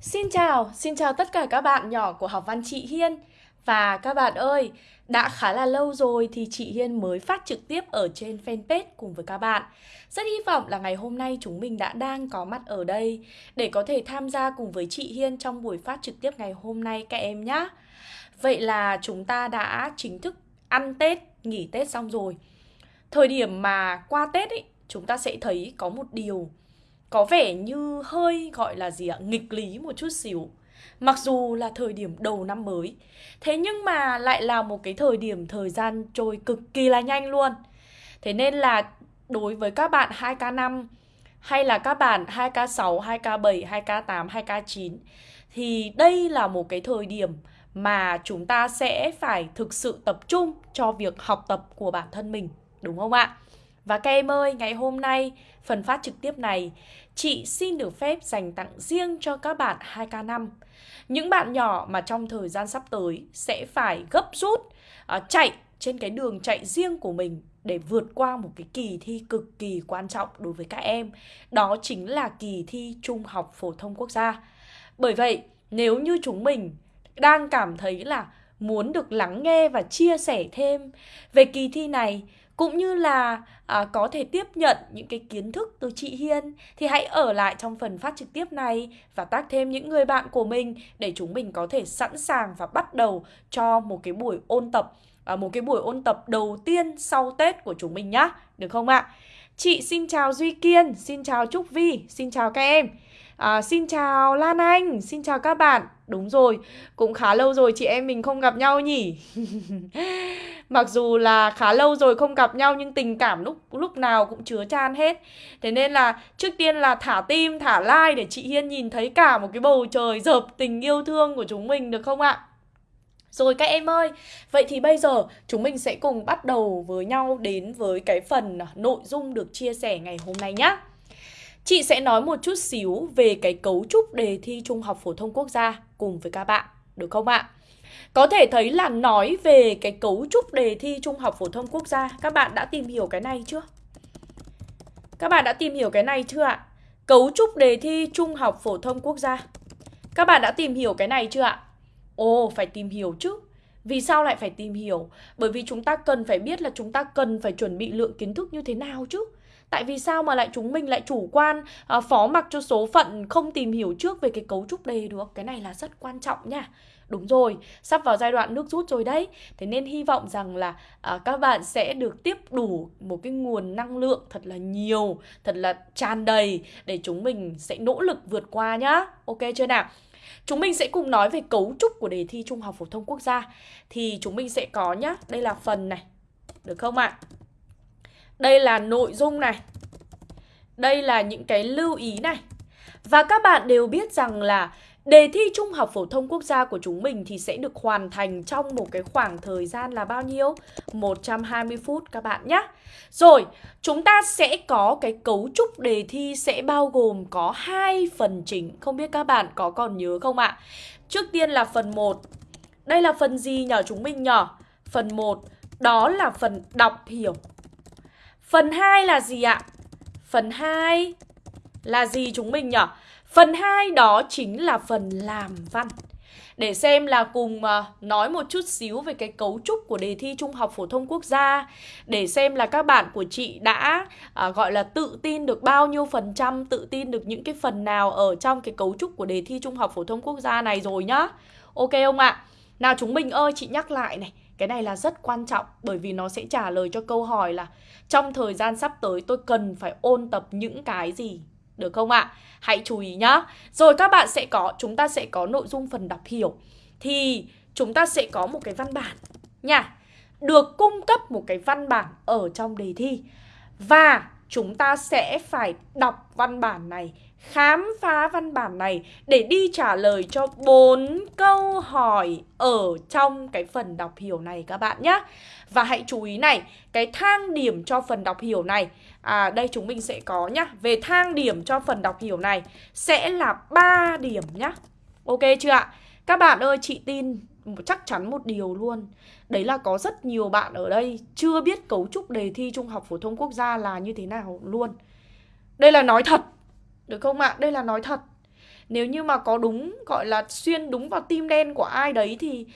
Xin chào, xin chào tất cả các bạn nhỏ của học văn chị Hiên. Và các bạn ơi, đã khá là lâu rồi thì chị Hiên mới phát trực tiếp ở trên fanpage cùng với các bạn. Rất hy vọng là ngày hôm nay chúng mình đã đang có mặt ở đây Để có thể tham gia cùng với chị Hiên trong buổi phát trực tiếp ngày hôm nay các em nhé Vậy là chúng ta đã chính thức ăn Tết, nghỉ Tết xong rồi. Thời điểm mà qua Tết ấy, chúng ta sẽ thấy có một điều có vẻ như hơi gọi là gì ạ? Nghịch lý một chút xíu. Mặc dù là thời điểm đầu năm mới thế nhưng mà lại là một cái thời điểm thời gian trôi cực kỳ là nhanh luôn. Thế nên là đối với các bạn 2K5 hay là các bạn 2K6, 2K7, 2K8, 2K9 thì đây là một cái thời điểm mà chúng ta sẽ phải thực sự tập trung cho việc học tập của bản thân mình đúng không ạ? Và các em ơi, ngày hôm nay, phần phát trực tiếp này, chị xin được phép dành tặng riêng cho các bạn 2K5. Những bạn nhỏ mà trong thời gian sắp tới sẽ phải gấp rút uh, chạy trên cái đường chạy riêng của mình để vượt qua một cái kỳ thi cực kỳ quan trọng đối với các em. Đó chính là kỳ thi Trung học phổ thông quốc gia. Bởi vậy, nếu như chúng mình đang cảm thấy là muốn được lắng nghe và chia sẻ thêm về kỳ thi này cũng như là à, có thể tiếp nhận những cái kiến thức từ chị Hiên thì hãy ở lại trong phần phát trực tiếp này và tác thêm những người bạn của mình để chúng mình có thể sẵn sàng và bắt đầu cho một cái buổi ôn tập à, một cái buổi ôn tập đầu tiên sau Tết của chúng mình nhá được không ạ? Chị xin chào Duy Kiên, xin chào Trúc Vi, xin chào các em. À, xin chào Lan Anh, xin chào các bạn. Đúng rồi, cũng khá lâu rồi chị em mình không gặp nhau nhỉ. Mặc dù là khá lâu rồi không gặp nhau nhưng tình cảm lúc lúc nào cũng chứa chan hết. Thế nên là trước tiên là thả tim, thả like để chị Hiên nhìn thấy cả một cái bầu trời dợp tình yêu thương của chúng mình được không ạ? Rồi các em ơi, vậy thì bây giờ chúng mình sẽ cùng bắt đầu với nhau đến với cái phần nội dung được chia sẻ ngày hôm nay nhé. Chị sẽ nói một chút xíu về cái cấu trúc đề thi Trung học phổ thông quốc gia cùng với các bạn, được không ạ? Có thể thấy là nói về cái cấu trúc đề thi Trung học phổ thông quốc gia, các bạn đã tìm hiểu cái này chưa? Các bạn đã tìm hiểu cái này chưa ạ? Cấu trúc đề thi Trung học phổ thông quốc gia. Các bạn đã tìm hiểu cái này chưa ạ? Ồ, phải tìm hiểu chứ. Vì sao lại phải tìm hiểu? Bởi vì chúng ta cần phải biết là chúng ta cần phải chuẩn bị lượng kiến thức như thế nào chứ. Tại vì sao mà lại chúng mình lại chủ quan à, phó mặc cho số phận không tìm hiểu trước về cái cấu trúc đề được Cái này là rất quan trọng nha Đúng rồi, sắp vào giai đoạn nước rút rồi đấy Thế nên hy vọng rằng là à, các bạn sẽ được tiếp đủ một cái nguồn năng lượng thật là nhiều Thật là tràn đầy để chúng mình sẽ nỗ lực vượt qua nhá Ok chưa nào? Chúng mình sẽ cùng nói về cấu trúc của đề thi Trung học phổ thông quốc gia Thì chúng mình sẽ có nhá, đây là phần này Được không ạ? À? Đây là nội dung này Đây là những cái lưu ý này Và các bạn đều biết rằng là Đề thi Trung học phổ thông quốc gia của chúng mình thì sẽ được hoàn thành trong một cái khoảng thời gian là bao nhiêu? 120 phút các bạn nhé. Rồi, chúng ta sẽ có cái cấu trúc đề thi sẽ bao gồm có hai phần chính. Không biết các bạn có còn nhớ không ạ? Trước tiên là phần 1. Đây là phần gì nhỏ chúng mình nhỏ, Phần 1 đó là phần đọc hiểu. Phần 2 là gì ạ? Phần 2 là gì chúng mình nhỉ? Phần 2 đó chính là phần làm văn. Để xem là cùng ờ, nói một chút xíu về cái cấu trúc của đề thi Trung học phổ thông quốc gia Để xem là các bạn của chị đã à, gọi là tự tin được bao nhiêu phần trăm Tự tin được những cái phần nào ở trong cái cấu trúc của đề thi Trung học phổ thông quốc gia này rồi nhá Ok không ạ? Nào chúng mình ơi chị nhắc lại này cái này là rất quan trọng bởi vì nó sẽ trả lời cho câu hỏi là trong thời gian sắp tới tôi cần phải ôn tập những cái gì. Được không ạ? Hãy chú ý nhá. Rồi các bạn sẽ có, chúng ta sẽ có nội dung phần đọc hiểu. Thì chúng ta sẽ có một cái văn bản nha. Được cung cấp một cái văn bản ở trong đề thi. Và chúng ta sẽ phải đọc văn bản này khám phá văn bản này để đi trả lời cho bốn câu hỏi ở trong cái phần đọc hiểu này các bạn nhé. Và hãy chú ý này, cái thang điểm cho phần đọc hiểu này, à đây chúng mình sẽ có nhá, về thang điểm cho phần đọc hiểu này sẽ là 3 điểm nhá. Ok chưa ạ? Các bạn ơi, chị tin chắc chắn một điều luôn Đấy là có rất nhiều bạn ở đây chưa biết cấu trúc đề thi Trung học phổ thông quốc gia là như thế nào luôn Đây là nói thật được không ạ? Đây là nói thật. Nếu như mà có đúng gọi là xuyên đúng vào tim đen của ai đấy thì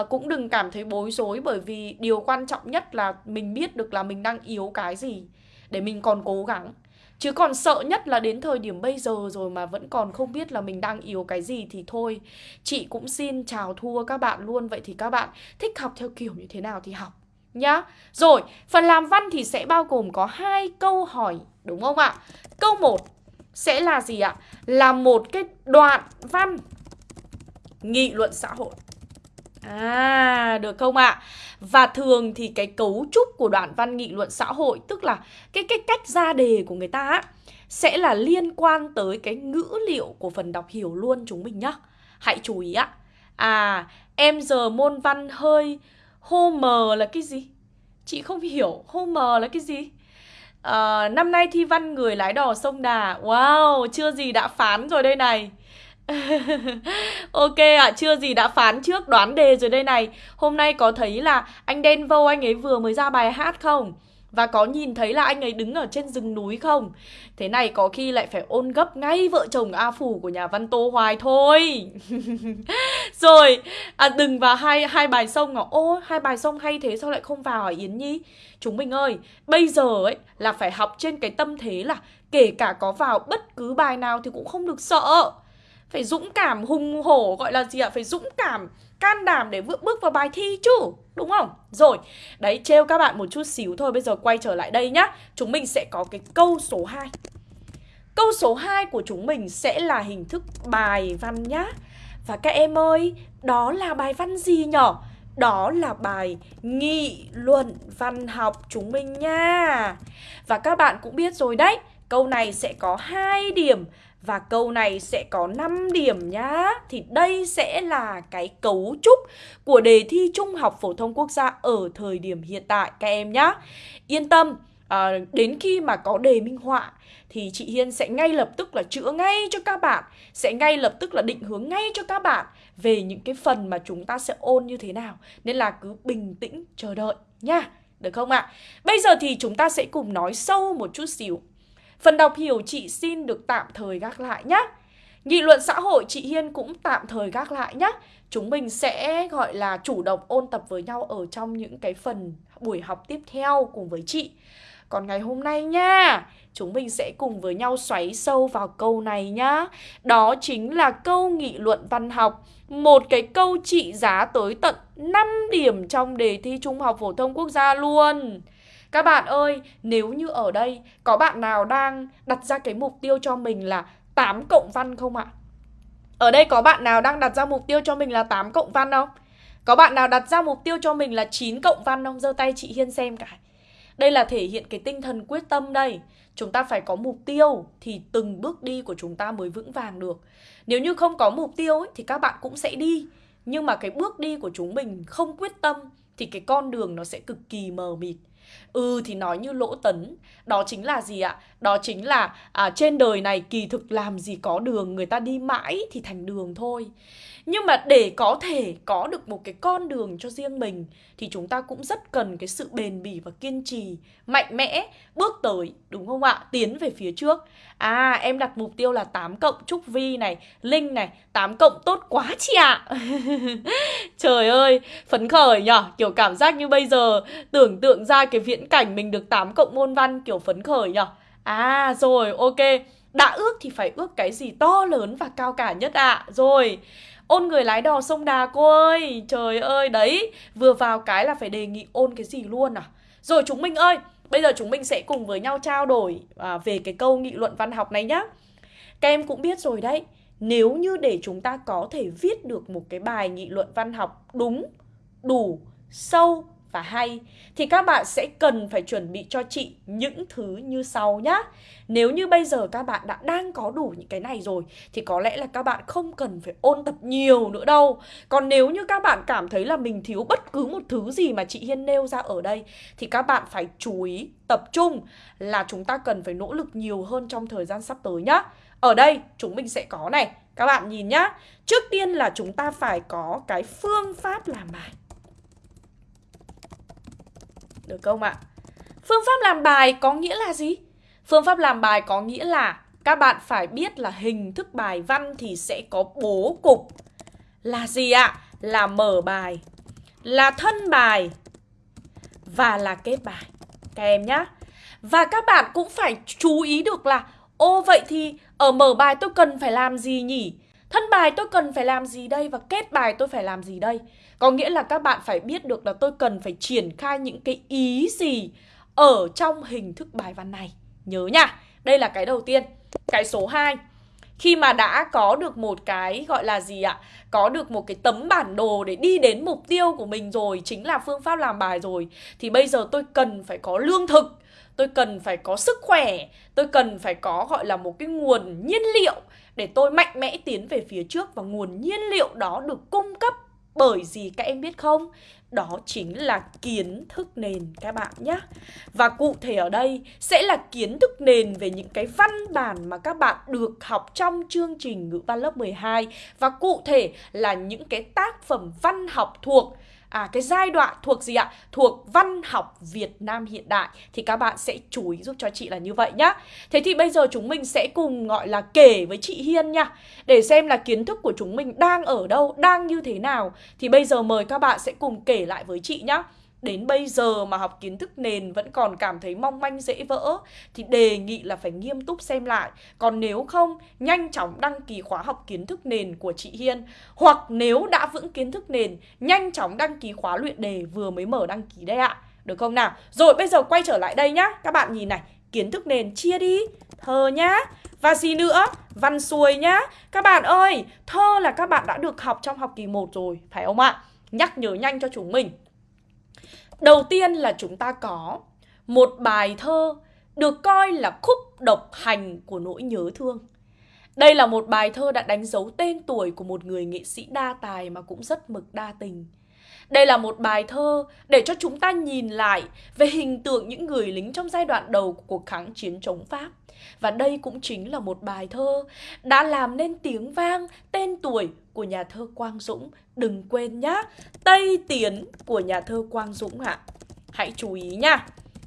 uh, cũng đừng cảm thấy bối rối bởi vì điều quan trọng nhất là mình biết được là mình đang yếu cái gì để mình còn cố gắng. Chứ còn sợ nhất là đến thời điểm bây giờ rồi mà vẫn còn không biết là mình đang yếu cái gì thì thôi. Chị cũng xin chào thua các bạn luôn. Vậy thì các bạn thích học theo kiểu như thế nào thì học nhá. Rồi, phần làm văn thì sẽ bao gồm có hai câu hỏi đúng không ạ? Câu 1 sẽ là gì ạ? Là một cái đoạn văn nghị luận xã hội. À, được không ạ? Và thường thì cái cấu trúc của đoạn văn nghị luận xã hội tức là cái cái cách ra đề của người ta á sẽ là liên quan tới cái ngữ liệu của phần đọc hiểu luôn chúng mình nhá. Hãy chú ý ạ. À, em giờ môn văn hơi hô mờ là cái gì? Chị không hiểu hô mờ là cái gì? À, năm nay thi văn người lái đò sông Đà. Wow, chưa gì đã phán rồi đây này. Ok ạ, à, chưa gì đã phán trước đoán đề rồi đây này. Hôm nay có thấy là anh Đen Vô anh ấy vừa mới ra bài hát không? Và có nhìn thấy là anh ấy đứng ở trên rừng núi không? Thế này có khi lại phải ôn gấp ngay vợ chồng A Phủ của nhà văn Tô Hoài thôi Rồi, à, đừng vào hai hai bài sông à Ô, hai bài sông hay thế sao lại không vào hả Yến Nhi? Chúng mình ơi, bây giờ ấy là phải học trên cái tâm thế là Kể cả có vào bất cứ bài nào thì cũng không được sợ Phải dũng cảm hùng hổ gọi là gì ạ? Phải dũng cảm can đảm để bước bước vào bài thi chứ Đúng không? Rồi, đấy trêu các bạn một chút xíu thôi Bây giờ quay trở lại đây nhá. Chúng mình sẽ có cái câu số 2 Câu số 2 của chúng mình sẽ là hình thức bài văn nhá. Và các em ơi, đó là bài văn gì nhở? Đó là bài nghị luận văn học chúng mình nha. Và các bạn cũng biết rồi đấy Câu này sẽ có hai điểm và câu này sẽ có 5 điểm nhá Thì đây sẽ là cái cấu trúc của đề thi Trung học Phổ thông Quốc gia ở thời điểm hiện tại các em nhá Yên tâm, à, đến khi mà có đề minh họa thì chị Hiên sẽ ngay lập tức là chữa ngay cho các bạn Sẽ ngay lập tức là định hướng ngay cho các bạn về những cái phần mà chúng ta sẽ ôn như thế nào Nên là cứ bình tĩnh chờ đợi nha Được không ạ? À? Bây giờ thì chúng ta sẽ cùng nói sâu một chút xíu Phần đọc hiểu chị xin được tạm thời gác lại nhé. Nghị luận xã hội chị Hiên cũng tạm thời gác lại nhé. Chúng mình sẽ gọi là chủ động ôn tập với nhau ở trong những cái phần buổi học tiếp theo cùng với chị. Còn ngày hôm nay nha, chúng mình sẽ cùng với nhau xoáy sâu vào câu này nhá. Đó chính là câu nghị luận văn học. Một cái câu trị giá tới tận 5 điểm trong đề thi Trung học Phổ thông Quốc gia luôn. Các bạn ơi, nếu như ở đây có bạn nào đang đặt ra cái mục tiêu cho mình là 8 cộng văn không ạ? Ở đây có bạn nào đang đặt ra mục tiêu cho mình là 8 cộng văn không? Có bạn nào đặt ra mục tiêu cho mình là 9 cộng văn không? giơ tay chị Hiên xem cả. Đây là thể hiện cái tinh thần quyết tâm đây. Chúng ta phải có mục tiêu thì từng bước đi của chúng ta mới vững vàng được. Nếu như không có mục tiêu ấy, thì các bạn cũng sẽ đi. Nhưng mà cái bước đi của chúng mình không quyết tâm thì cái con đường nó sẽ cực kỳ mờ mịt. Ừ thì nói như lỗ tấn Đó chính là gì ạ? Đó chính là à, trên đời này kỳ thực làm gì có đường Người ta đi mãi thì thành đường thôi nhưng mà để có thể có được một cái con đường cho riêng mình, Thì chúng ta cũng rất cần cái sự bền bỉ và kiên trì, Mạnh mẽ, bước tới, đúng không ạ? Tiến về phía trước. À em đặt mục tiêu là 8 cộng Trúc Vi này, Linh này 8 cộng tốt quá chị ạ. Trời ơi, Phấn khởi nhở? Kiểu cảm giác như bây giờ Tưởng tượng ra cái viễn cảnh mình được 8 cộng môn văn, Kiểu phấn khởi nhở? À rồi, ok. Đã ước thì phải ước cái gì to lớn và cao cả nhất ạ? À. Rồi Ôn người lái đò sông Đà cô ơi Trời ơi đấy Vừa vào cái là phải đề nghị ôn cái gì luôn à Rồi chúng mình ơi Bây giờ chúng mình sẽ cùng với nhau trao đổi à, về cái câu nghị luận văn học này nhá. Các em cũng biết rồi đấy, nếu như để chúng ta có thể viết được một cái bài nghị luận văn học đúng, đủ, sâu và hay thì các bạn sẽ cần phải chuẩn bị cho chị những thứ như sau nhá. Nếu như bây giờ các bạn đã đang có đủ những cái này rồi thì có lẽ là các bạn không cần phải ôn tập nhiều nữa đâu. Còn nếu như các bạn cảm thấy là mình thiếu bất cứ một thứ gì mà chị Hiên nêu ra ở đây thì các bạn phải chú ý tập trung là chúng ta cần phải nỗ lực nhiều hơn trong thời gian sắp tới nhá. Ở đây chúng mình sẽ có này, các bạn nhìn nhá. Trước tiên là chúng ta phải có cái phương pháp làm bài. Được không ạ? Phương pháp làm bài có nghĩa là gì? Phương pháp làm bài có nghĩa là các bạn phải biết là hình thức bài văn thì sẽ có bố cục là gì ạ? Là mở bài, là thân bài và là kết bài. Các em nhá. Và các bạn cũng phải chú ý được là Ô vậy thì ở mở bài tôi cần phải làm gì nhỉ? Thân bài tôi cần phải làm gì đây và kết bài tôi phải làm gì đây? Có nghĩa là các bạn phải biết được là tôi cần phải triển khai những cái ý gì ở trong hình thức bài văn này. Nhớ nha, đây là cái đầu tiên. Cái số 2 khi mà đã có được một cái gọi là gì ạ? Có được một cái tấm bản đồ để đi đến mục tiêu của mình rồi, chính là phương pháp làm bài rồi thì bây giờ tôi cần phải có lương thực tôi cần phải có sức khỏe tôi cần phải có gọi là một cái nguồn nhiên liệu để tôi mạnh mẽ tiến về phía trước và nguồn nhiên liệu đó được cung cấp bởi gì các em biết không? Đó chính là kiến thức nền các bạn nhé. Và cụ thể ở đây sẽ là kiến thức nền về những cái văn bản mà các bạn được học trong chương trình ngữ văn lớp 12 và cụ thể là những cái tác phẩm văn học thuộc À cái giai đoạn thuộc gì ạ? Thuộc văn học Việt Nam hiện đại. Thì các bạn sẽ chú ý giúp cho chị là như vậy nhá. Thế thì bây giờ chúng mình sẽ cùng gọi là kể với chị Hiên nha. Để xem là kiến thức của chúng mình đang ở đâu, đang như thế nào. Thì bây giờ mời các bạn sẽ cùng kể lại với chị nhá đến bây giờ mà học kiến thức nền vẫn còn cảm thấy mong manh dễ vỡ thì đề nghị là phải nghiêm túc xem lại. Còn nếu không, nhanh chóng đăng ký khóa học kiến thức nền của chị Hiên. Hoặc nếu đã vững kiến thức nền, nhanh chóng đăng ký khóa luyện đề vừa mới mở đăng ký đây ạ. Được không nào? Rồi bây giờ quay trở lại đây nhá. Các bạn nhìn này, kiến thức nền chia đi. Thơ nhá. Và gì nữa? Văn xuôi nhá. Các bạn ơi, thơ là các bạn đã được học trong học kỳ 1 rồi, phải không ạ? Nhắc nhớ nhanh cho chúng mình. Đầu tiên là chúng ta có một bài thơ được coi là khúc độc hành của nỗi nhớ thương. Đây là một bài thơ đã đánh dấu tên tuổi của một người nghệ sĩ đa tài mà cũng rất mực đa tình. Đây là một bài thơ để cho chúng ta nhìn lại về hình tượng những người lính trong giai đoạn đầu của cuộc kháng chiến chống Pháp. Và đây cũng chính là một bài thơ đã làm nên tiếng vang tên tuổi của nhà thơ Quang Dũng. Đừng quên nhá, Tây Tiến của nhà thơ Quang Dũng ạ. À. Hãy chú ý nha.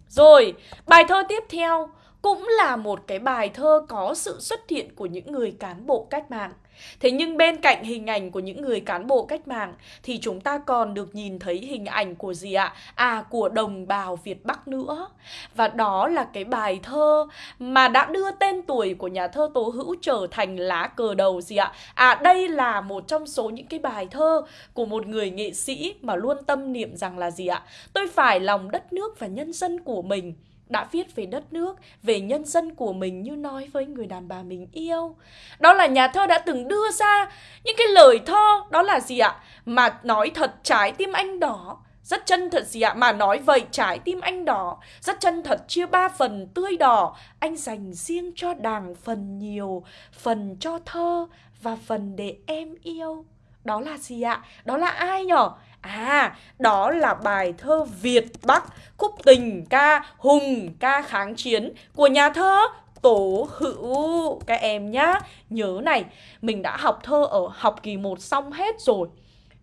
Rồi, bài thơ tiếp theo cũng là một cái bài thơ có sự xuất hiện của những người cán bộ cách mạng. Thế nhưng bên cạnh hình ảnh của những người cán bộ cách mạng, thì chúng ta còn được nhìn thấy hình ảnh của gì ạ? À của đồng bào Việt Bắc nữa. Và đó là cái bài thơ mà đã đưa tên tuổi của nhà thơ Tố Hữu trở thành lá cờ đầu gì ạ? À đây là một trong số những cái bài thơ của một người nghệ sĩ mà luôn tâm niệm rằng là gì ạ? Tôi phải lòng đất nước và nhân dân của mình đã viết về đất nước, về nhân dân của mình như nói với người đàn bà mình yêu. Đó là nhà thơ đã từng đưa ra những cái lời thơ, đó là gì ạ? Mà nói thật trái tim anh đỏ, rất chân thật gì ạ? Mà nói vậy trái tim anh đỏ, rất chân thật chia ba phần tươi đỏ, anh dành riêng cho đàng phần nhiều, phần cho thơ và phần để em yêu. Đó là gì ạ? Đó là ai nhở? À, đó là bài thơ Việt Bắc, khúc tình ca hùng ca kháng chiến của nhà thơ Tố Hữu các em nhá. Nhớ này, mình đã học thơ ở học kỳ 1 xong hết rồi.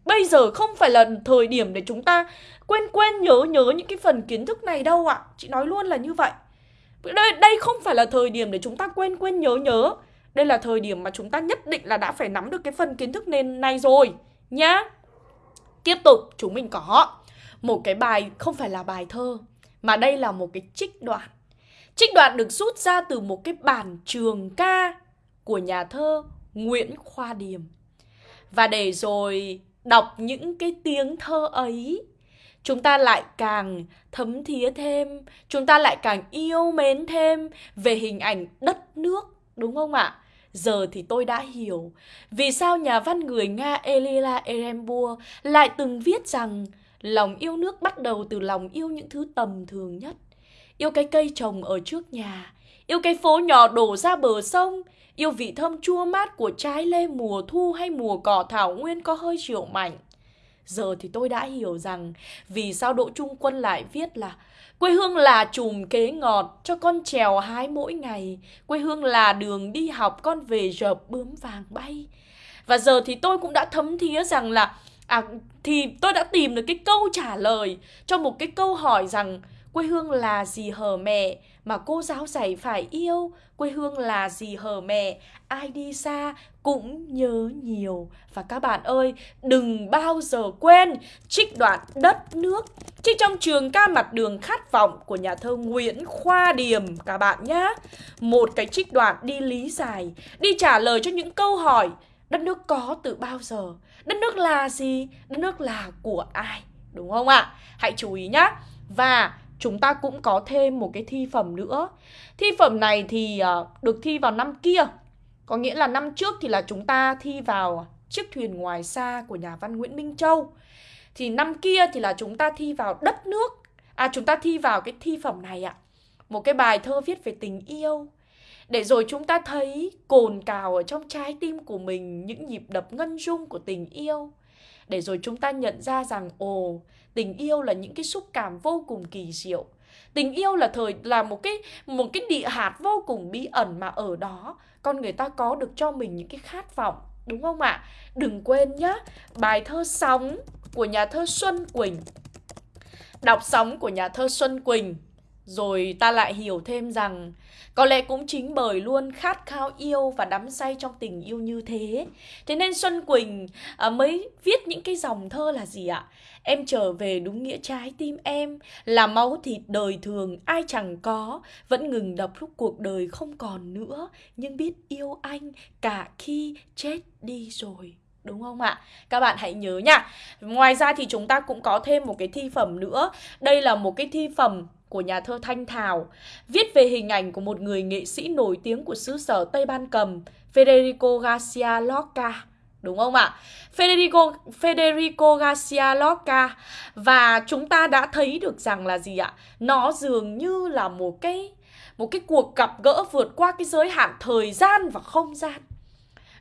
Bây giờ không phải là thời điểm để chúng ta quên quên nhớ nhớ những cái phần kiến thức này đâu ạ. Chị nói luôn là như vậy. Đây, đây không phải là thời điểm để chúng ta quên quên nhớ nhớ. Đây là thời điểm mà chúng ta nhất định là đã phải nắm được cái phần kiến thức nền này rồi nhá. Tiếp tục chúng mình có một cái bài không phải là bài thơ mà đây là một cái trích đoạn. Trích đoạn được rút ra từ một cái bản trường ca của nhà thơ Nguyễn Khoa Điềm. Và để rồi đọc những cái tiếng thơ ấy, chúng ta lại càng thấm thía thêm, chúng ta lại càng yêu mến thêm về hình ảnh đất nước, đúng không ạ? Giờ thì tôi đã hiểu vì sao nhà văn người Nga Elila Erembua lại từng viết rằng lòng yêu nước bắt đầu từ lòng yêu những thứ tầm thường nhất. Yêu cái cây trồng ở trước nhà, yêu cái phố nhỏ đổ ra bờ sông, yêu vị thơm chua mát của trái lê mùa thu hay mùa cỏ thảo nguyên có hơi triệu mạnh. Giờ thì tôi đã hiểu rằng vì sao Đỗ Trung Quân lại viết là Quê hương là chùm kế ngọt cho con trèo hái mỗi ngày. Quê hương là đường đi học, con về rợp bướm vàng bay. Và giờ thì tôi cũng đã thấm thía rằng là à thì tôi đã tìm được cái câu trả lời cho một cái câu hỏi rằng quê hương là gì hờ mẹ mà cô giáo dạy phải yêu, quê hương là gì hờ mẹ, ai đi xa cũng nhớ nhiều. Và các bạn ơi, đừng bao giờ quên trích đoạn đất nước trích trong trường ca mặt đường khát vọng của nhà thơ Nguyễn Khoa Điềm, các bạn nhé một cái trích đoạn đi lý giải, đi trả lời cho những câu hỏi, đất nước có từ bao giờ, đất nước là gì, đất nước là của ai, đúng không ạ? Hãy chú ý nhé và chúng ta cũng có thêm một cái thi phẩm nữa. Thi phẩm này thì ờ, được thi vào năm kia. Có nghĩa là năm trước thì là chúng ta thi vào chiếc thuyền ngoài xa của nhà văn Nguyễn Minh Châu. Thì năm kia thì là chúng ta thi vào đất nước. À chúng ta thi vào cái thi phẩm này ạ. Một cái bài thơ viết về tình yêu. Để rồi chúng ta thấy cồn cào ở trong trái tim của mình, những nhịp đập ngân rung của tình yêu để rồi chúng ta nhận ra rằng, ồ, tình yêu là những cái xúc cảm vô cùng kỳ diệu. Tình yêu là thời, là một cái một cái địa hạt vô cùng bí ẩn mà ở đó. Con người ta có được cho mình những cái khát vọng, đúng không ạ? Đừng quên nhá, bài thơ sóng của nhà thơ xuân quỳnh. Đọc sóng của nhà thơ xuân quỳnh rồi ta lại hiểu thêm rằng có lẽ cũng chính bởi luôn khát khao yêu và đắm say trong tình yêu như thế. Thế nên Xuân Quỳnh à, mới viết những cái dòng thơ là gì ạ? Em trở về đúng nghĩa trái tim em Là máu thịt đời thường ai chẳng có. Vẫn ngừng đập lúc cuộc đời không còn nữa Nhưng biết yêu anh cả khi chết đi rồi. Đúng không ạ? Các bạn hãy nhớ nha. Ngoài ra thì chúng ta cũng có thêm một cái thi phẩm nữa. Đây là một cái thi phẩm của nhà thơ Thanh Thảo, viết về hình ảnh của một người nghệ sĩ nổi tiếng của xứ sở Tây Ban Cầm, Federico Garcia Lorca. Đúng không ạ? Federico, Federico Garcia Lorca Và chúng ta đã thấy được rằng là gì ạ? Nó dường như là một cái một cái cuộc gặp gỡ vượt qua cái giới hạn thời gian và không gian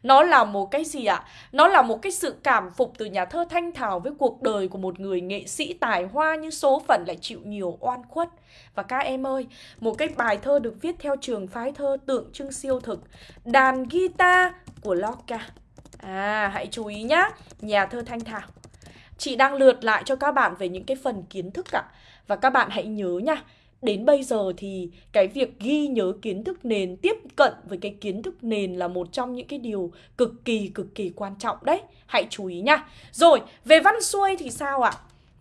nó là một cái gì ạ? Nó là một cái sự cảm phục từ nhà thơ Thanh Thảo với cuộc đời của một người nghệ sĩ tài hoa như số phận lại chịu nhiều oan khuất. Và các em ơi, một cái bài thơ được viết theo trường phái thơ tượng trưng siêu thực Đàn guitar của Lorca À, hãy chú ý nhá, nhà thơ Thanh Thảo Chị đang lượt lại cho các bạn về những cái phần kiến thức ạ Và các bạn hãy nhớ nha Đến bây giờ thì cái việc ghi nhớ kiến thức nền tiếp cận với cái kiến thức nền là một trong những cái điều cực kỳ cực kỳ quan trọng đấy. Hãy chú ý nha. Rồi, về văn xuôi thì sao ạ?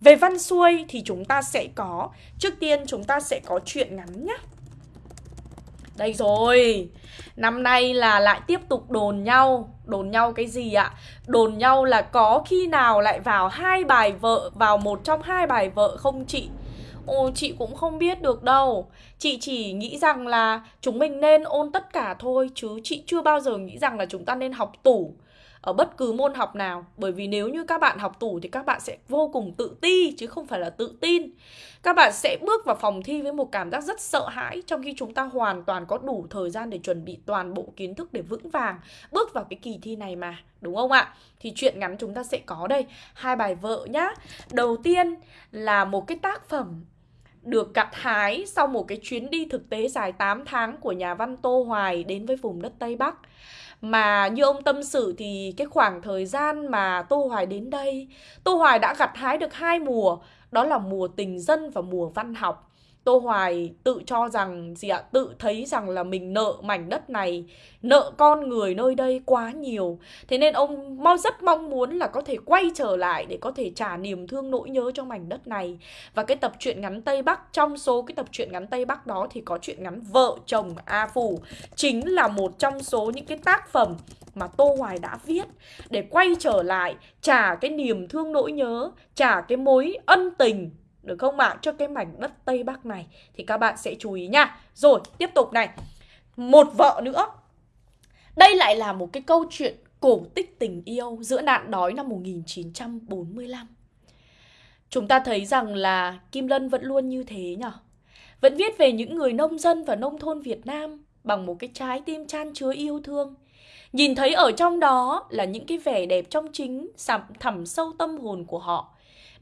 Về văn xuôi thì chúng ta sẽ có Trước tiên chúng ta sẽ có chuyện ngắn nhá Đây rồi Năm nay là lại tiếp tục đồn nhau Đồn nhau cái gì ạ? Đồn nhau là có khi nào lại vào hai bài vợ Vào một trong hai bài vợ không chị? Ồ, chị cũng không biết được đâu. Chị chỉ nghĩ rằng là chúng mình nên ôn tất cả thôi, Chứ chị chưa bao giờ nghĩ rằng là chúng ta nên học tủ ở bất cứ môn học nào. Bởi vì nếu như các bạn học tủ thì các bạn sẽ vô cùng tự ti, chứ không phải là tự tin. Các bạn sẽ bước vào phòng thi với một cảm giác rất sợ hãi, trong khi chúng ta hoàn toàn có đủ thời gian để chuẩn bị toàn bộ kiến thức để vững vàng bước vào cái kỳ thi này mà, đúng không ạ? Thì chuyện ngắn chúng ta sẽ có đây. Hai bài vợ nhá. Đầu tiên là một cái tác phẩm được gặt hái sau một cái chuyến đi thực tế dài 8 tháng của nhà văn Tô Hoài đến với vùng đất Tây Bắc. Mà như ông tâm sự thì cái khoảng thời gian mà Tô Hoài đến đây, Tô Hoài đã gặt hái được hai mùa, đó là mùa tình dân và mùa văn học. Tô Hoài tự cho rằng gì ạ? Tự thấy rằng là mình nợ mảnh đất này, nợ con người nơi đây quá nhiều. Thế nên ông mau rất mong muốn là có thể quay trở lại để có thể trả niềm thương nỗi nhớ cho mảnh đất này. Và cái tập truyện ngắn Tây Bắc trong số cái tập truyện ngắn Tây Bắc đó thì có truyện ngắn Vợ chồng A Phủ chính là một trong số những cái tác phẩm mà Tô Hoài đã viết để quay trở lại trả cái niềm thương nỗi nhớ, trả cái mối ân tình được không ạ? Cho cái mảnh đất Tây Bắc này Thì các bạn sẽ chú ý nha. Rồi, tiếp tục này. Một vợ nữa. Đây lại là một cái câu chuyện cổ tích tình yêu Giữa nạn đói năm 1945 Chúng ta thấy rằng là Kim Lân vẫn luôn như thế nhở? Vẫn viết về những người nông dân và nông thôn Việt Nam Bằng một cái trái tim chan chứa yêu thương. Nhìn thấy ở trong đó là những cái vẻ đẹp trong chính thẳm sâu tâm hồn của họ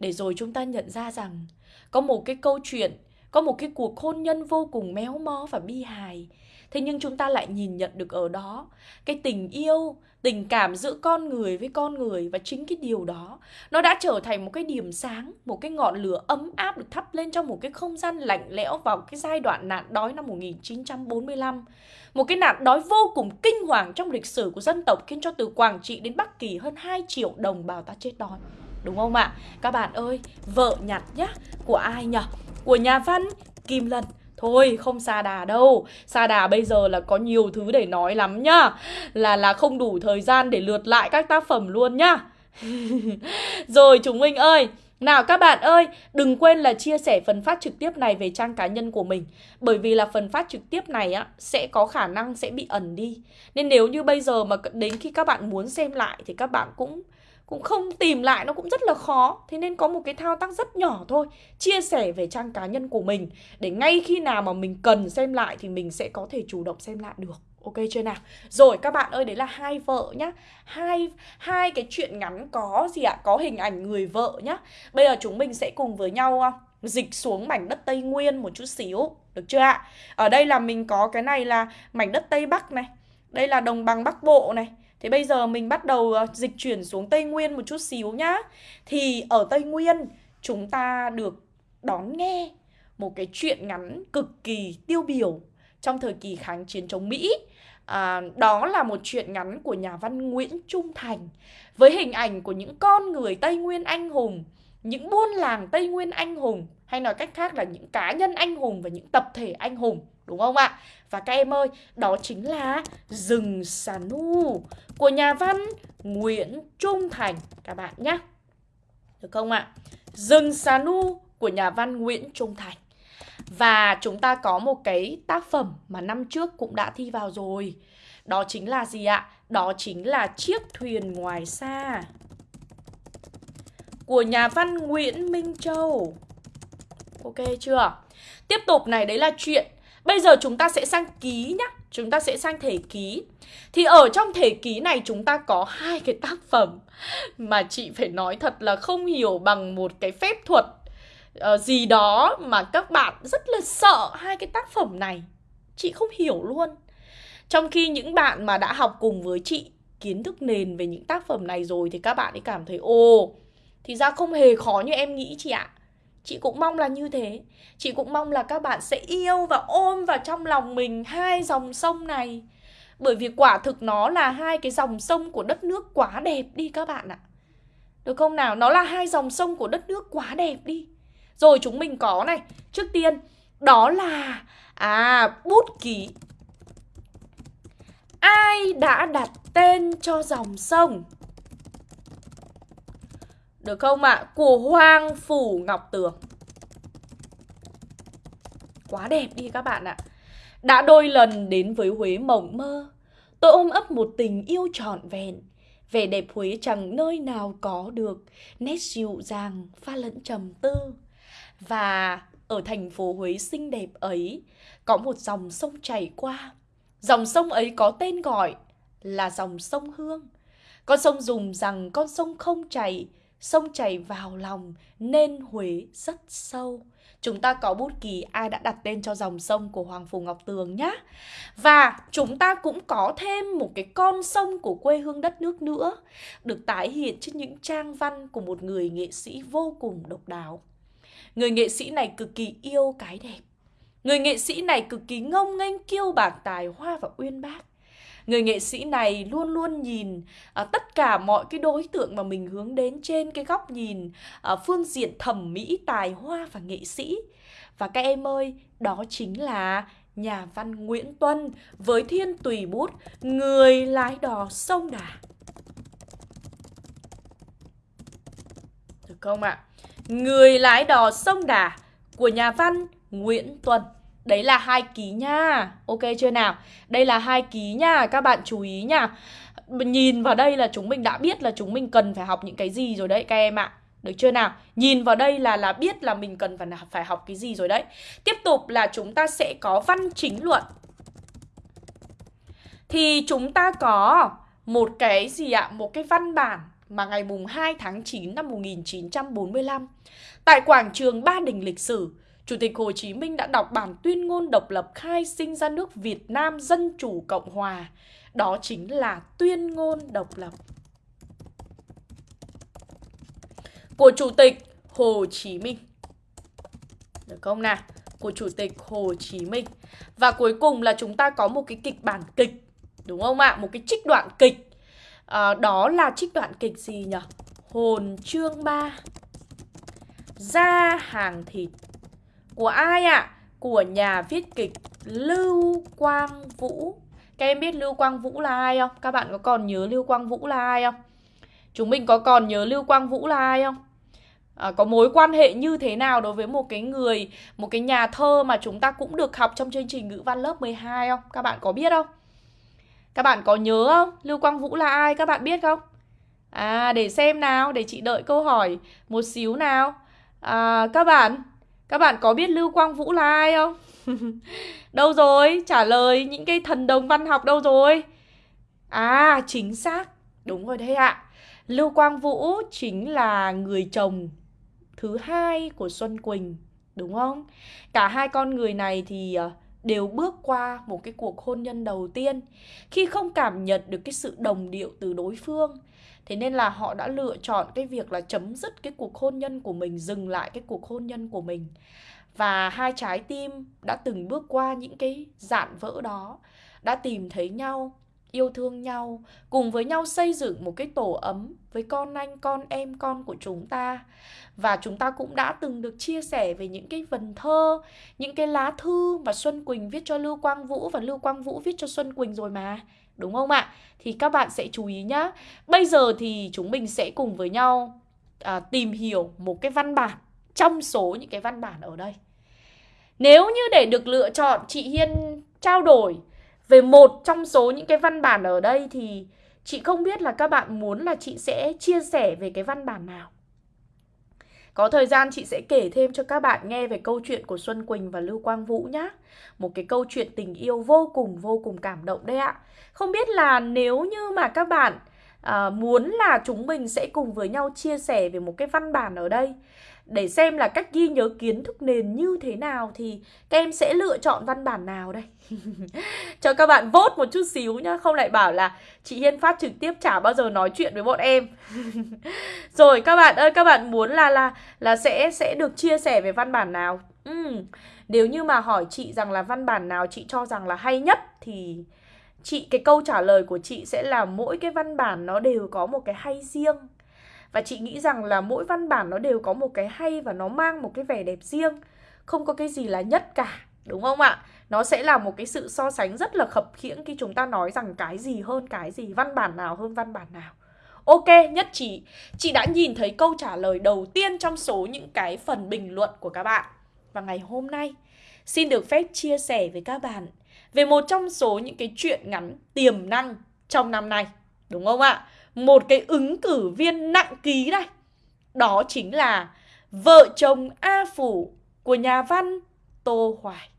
để rồi chúng ta nhận ra rằng có một cái câu chuyện, có một cái cuộc hôn nhân vô cùng méo mó và bi hài. Thế nhưng chúng ta lại nhìn nhận được ở đó cái tình yêu, tình cảm giữa con người với con người và chính cái điều đó nó đã trở thành một cái điểm sáng, một cái ngọn lửa ấm áp được thắp lên trong một cái không gian lạnh lẽo vào cái giai đoạn nạn đói năm 1945. Một cái nạn đói vô cùng kinh hoàng trong lịch sử của dân tộc khiến cho từ Quảng Trị đến Bắc Kỳ hơn 2 triệu đồng bào ta chết đói. Đúng không ạ? Các bạn ơi, vợ nhặt nhá, của ai nhỉ? Của nhà văn Kim Lân. Thôi không xa đà đâu. Xa đà bây giờ là có nhiều thứ để nói lắm nhá. Là là không đủ thời gian để lượt lại các tác phẩm luôn nhá. Rồi chúng mình ơi. Nào các bạn ơi, đừng quên là chia sẻ phần phát trực tiếp này về trang cá nhân của mình. Bởi vì là phần phát trực tiếp này á sẽ có khả năng sẽ bị ẩn đi. Nên nếu như bây giờ mà đến khi các bạn muốn xem lại thì các bạn cũng cũng không tìm lại nó cũng rất là khó Thế nên có một cái thao tác rất nhỏ thôi Chia sẻ về trang cá nhân của mình Để ngay khi nào mà mình cần xem lại Thì mình sẽ có thể chủ động xem lại được Ok chưa nào? Rồi các bạn ơi, đấy là hai vợ nhá. Hai hai cái chuyện ngắn có gì ạ? Có hình ảnh người vợ nhá. Bây giờ chúng mình sẽ cùng với nhau ờ, dịch xuống mảnh đất Tây Nguyên một chút xíu, được chưa ạ? Ở đây là mình có cái này là mảnh đất Tây Bắc này. Đây là đồng bằng Bắc Bộ này. Thế bây giờ mình bắt đầu ờ, dịch chuyển xuống Tây Nguyên một chút xíu nhá. Thì ở Tây Nguyên chúng ta được đón nghe một cái chuyện ngắn cực kỳ tiêu biểu trong thời kỳ kháng chiến chống Mỹ. À, đó là một chuyện ngắn của nhà văn Nguyễn Trung Thành với hình ảnh của những con người Tây Nguyên anh hùng, những buôn làng Tây Nguyên anh hùng hay nói cách khác là những cá nhân anh hùng và những tập thể anh hùng đúng không ạ? Và các em ơi, đó chính là Rừng Xà Nu của nhà văn Nguyễn Trung Thành, các bạn nhé. Được không ạ? Rừng Xà Nu của nhà văn Nguyễn Trung Thành. Và chúng ta có một cái tác phẩm mà năm trước cũng đã thi vào rồi Đó chính là gì ạ? Đó chính là Chiếc thuyền ngoài xa Của nhà văn Nguyễn Minh Châu Ok chưa? Tiếp tục này, đấy là chuyện Bây giờ chúng ta sẽ sang ký nhá Chúng ta sẽ sang thể ký. Thì ở trong thể ký này chúng ta có hai cái tác phẩm Mà chị phải nói thật là không hiểu bằng một cái phép thuật uh, gì đó mà các bạn rất là sợ hai cái tác phẩm này. Chị không hiểu luôn. Trong khi những bạn mà đã học cùng với chị kiến thức nền về những tác phẩm này rồi thì các bạn ấy cảm thấy ồ thì ra không hề khó như em nghĩ chị ạ chị cũng mong là như thế. Chị cũng mong là các bạn sẽ yêu và ôm vào trong lòng mình hai dòng sông này. Bởi vì quả thực nó là hai cái dòng sông của đất nước quá đẹp đi các bạn ạ. Được không nào? Nó là hai dòng sông của đất nước quá đẹp đi. Rồi chúng mình có này. Trước tiên, đó là À bút ký. Ai đã đặt tên cho dòng sông? Được không ạ à? Của Hoang Phủ Ngọc Tường Quá đẹp đi các bạn ạ Đã đôi lần đến với Huế mộng mơ Tôi ôm ấp một tình yêu trọn vẹn Vẻ đẹp Huế chẳng nơi nào có được Nét dịu dàng pha lẫn trầm tư và ở thành phố Huế xinh đẹp ấy có một dòng sông chảy qua. Dòng sông ấy có tên gọi là dòng sông Hương. Con sông dùng rằng con sông không chảy, sông chảy vào lòng nên Huế rất sâu. Chúng ta có bút ký ai đã đặt tên cho dòng sông của Hoàng Phủ Ngọc Tường nhá. Và chúng ta cũng có thêm một cái con sông của quê hương đất nước nữa, được tái hiện trên những trang văn của một người nghệ sĩ vô cùng độc đáo. Người nghệ sĩ này cực kỳ yêu cái đẹp. Người nghệ sĩ này cực kỳ ngông nghênh kiêu bạc tài hoa và uyên bác. Người nghệ sĩ này luôn luôn nhìn à, tất cả mọi cái đối tượng mà mình hướng đến trên cái góc nhìn à, phương diện thẩm mỹ, tài hoa và nghệ sĩ. Và các em ơi, đó chính là nhà văn Nguyễn Tuân với thiên tùy bút Người lái đò sông Đà. Được không ạ? À? Người lái đò sông Đà của nhà văn Nguyễn Tuân. Đấy là hai ký nha. Ok chưa nào? Đây là hai ký nha, các bạn chú ý nha. Nhìn vào đây là chúng mình đã biết là chúng mình cần phải học những cái gì rồi đấy các em ạ. Được chưa nào? Nhìn vào đây là là biết là mình cần phải phải học cái gì rồi đấy. Tiếp tục là chúng ta sẽ có văn chính luận. Thì chúng ta có một cái gì ạ? Một cái văn bản mà ngày mùng 2 tháng 9 năm 1945 tại quảng trường Ba Đình lịch sử Chủ tịch Hồ Chí Minh đã đọc bản tuyên ngôn độc lập khai sinh ra nước Việt Nam Dân Chủ Cộng Hòa. Đó chính là tuyên ngôn độc lập của Chủ tịch Hồ Chí Minh. Được không nào? Của Chủ tịch Hồ Chí Minh. Và cuối cùng là chúng ta có một cái kịch bản kịch. Đúng không ạ? Một cái trích đoạn kịch. À, đó là trích đoạn kịch gì nhỉ? Hồn chương 3 Ra hàng thịt của ai ạ? À? Của nhà viết kịch Lưu Quang Vũ Các em biết Lưu Quang Vũ là ai không? Các bạn có còn nhớ Lưu Quang Vũ là ai không? Chúng mình có còn nhớ Lưu Quang Vũ là ai không? à, có mối quan hệ như thế nào đối với một cái người một cái nhà thơ mà chúng ta cũng được học trong chương trình ngữ văn lớp 12 không? Các bạn có biết không? Các bạn có nhớ không? Lưu Quang Vũ là ai? Các bạn biết không? À để xem nào, để chị đợi câu hỏi một xíu nào. À, các bạn, các bạn có biết Lưu Quang Vũ là ai không? đâu rồi? Trả lời những cái thần đồng văn học đâu rồi? À, chính xác. Đúng rồi đấy ạ. Lưu Quang Vũ chính là người chồng thứ hai của Xuân Quỳnh, đúng không? Cả hai con người này thì ờ, đều bước qua một cái cuộc hôn nhân đầu tiên khi không cảm nhận được cái sự đồng điệu từ đối phương. Thế nên là họ đã lựa chọn cái việc là chấm dứt cái cuộc hôn nhân của mình, dừng lại cái cuộc hôn nhân của mình. Và hai trái tim đã từng bước qua những cái dạn vỡ đó, đã tìm thấy nhau yêu thương nhau, cùng với nhau xây dựng một cái tổ ấm với con anh, con em, con của chúng ta. Và chúng ta cũng đã từng được chia sẻ về những cái vần thơ, những cái lá thư mà Xuân Quỳnh viết cho Lưu Quang Vũ và Lưu Quang Vũ viết cho Xuân Quỳnh rồi mà. Đúng không ạ? Thì các bạn sẽ chú ý nhá. Bây giờ thì chúng mình sẽ cùng với nhau à, tìm hiểu một cái văn bản trong số những cái văn bản ở đây. Nếu như để được lựa chọn, chị Hiên trao đổi về một trong số những cái văn bản ở đây thì chị không biết là các bạn muốn là chị sẽ chia sẻ về cái văn bản nào. Có thời gian chị sẽ kể thêm cho các bạn nghe về câu chuyện của Xuân Quỳnh và Lưu Quang Vũ nhá. Một cái câu chuyện tình yêu vô cùng vô cùng cảm động đấy ạ. Không biết là nếu như mà các bạn à, muốn là chúng mình sẽ cùng với nhau chia sẻ về một cái văn bản ở đây để xem là cách ghi nhớ kiến thức nền như thế nào thì các em sẽ lựa chọn văn bản nào đây? Cho các bạn vote một chút xíu nhá, không lại bảo là chị Hiên phát trực tiếp chả bao giờ nói chuyện với bọn em. Rồi, các bạn ơi, các bạn muốn là là là sẽ sẽ được chia sẻ về văn bản nào? Ừ. nếu như mà hỏi chị rằng là văn bản nào chị cho rằng là hay nhất thì chị, cái câu trả lời của chị sẽ là mỗi cái văn bản nó đều có một cái hay riêng và chị nghĩ rằng là mỗi văn bản nó đều có một cái hay và nó mang một cái vẻ đẹp riêng Không có cái gì là nhất cả, đúng không ạ? Nó sẽ là một cái sự so sánh rất là khập khiễng khi chúng ta nói rằng cái gì hơn cái gì Văn bản nào hơn văn bản nào Ok, nhất trí Chị đã nhìn thấy câu trả lời đầu tiên trong số những cái phần bình luận của các bạn Và ngày hôm nay Xin được phép chia sẻ với các bạn Về một trong số những cái chuyện ngắn tiềm năng trong năm nay Đúng không ạ? Một cái ứng cử viên nặng ký đây. Đó chính là vợ chồng A Phủ của nhà văn Tô Hoài.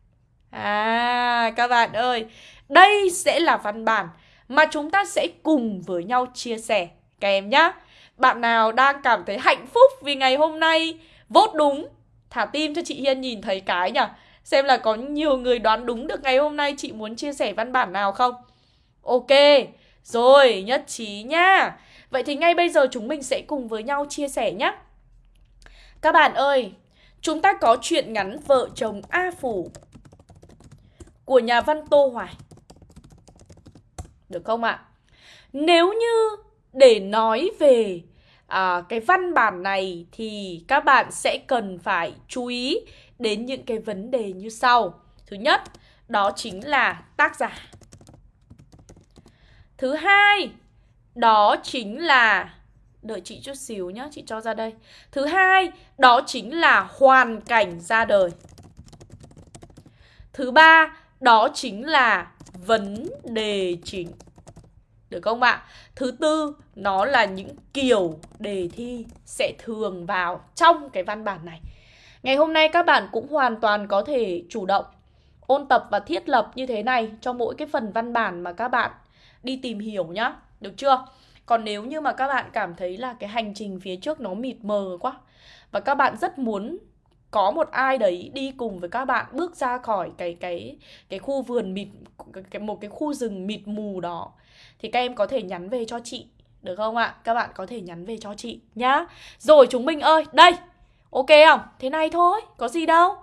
À, các bạn ơi, đây sẽ là văn bản mà chúng ta sẽ cùng với nhau chia sẻ các em nhé. Bạn nào đang cảm thấy hạnh phúc vì ngày hôm nay vốt đúng, thả tim cho chị Hiên nhìn thấy cái nhỉ. Xem là có nhiều người đoán đúng được ngày hôm nay chị muốn chia sẻ văn bản nào không? Ok, rồi, nhất trí nha. Vậy thì ngay bây giờ chúng mình sẽ cùng với nhau chia sẻ nhé. Các bạn ơi, chúng ta có chuyện ngắn vợ chồng A Phủ của nhà văn Tô Hoài. Được không ạ? Nếu như để nói về à, cái văn bản này thì các bạn sẽ cần phải chú ý đến những cái vấn đề như sau. Thứ nhất, đó chính là tác giả. Thứ hai, đó chính là Đợi chị chút xíu nhá, chị cho ra đây. Thứ hai, đó chính là hoàn cảnh ra đời. Thứ ba, đó chính là vấn đề chính. Được không ạ? Thứ tư, nó là những kiểu đề thi sẽ thường vào trong cái văn bản này. Ngày hôm nay các bạn cũng hoàn toàn có thể chủ động ôn tập và thiết lập như thế này cho mỗi cái phần văn bản mà các bạn đi tìm hiểu nhá. Được chưa? Còn nếu như mà các bạn cảm thấy là cái hành trình phía trước nó mịt mờ quá và các bạn rất muốn có một ai đấy đi cùng với các bạn bước ra khỏi cái cái cái khu vườn mịt cái một cái khu rừng mịt mù đó thì các em có thể nhắn về cho chị được không ạ? Các bạn có thể nhắn về cho chị nhá. Rồi chúng mình ơi, đây. Ok không? Thế này thôi, có gì đâu.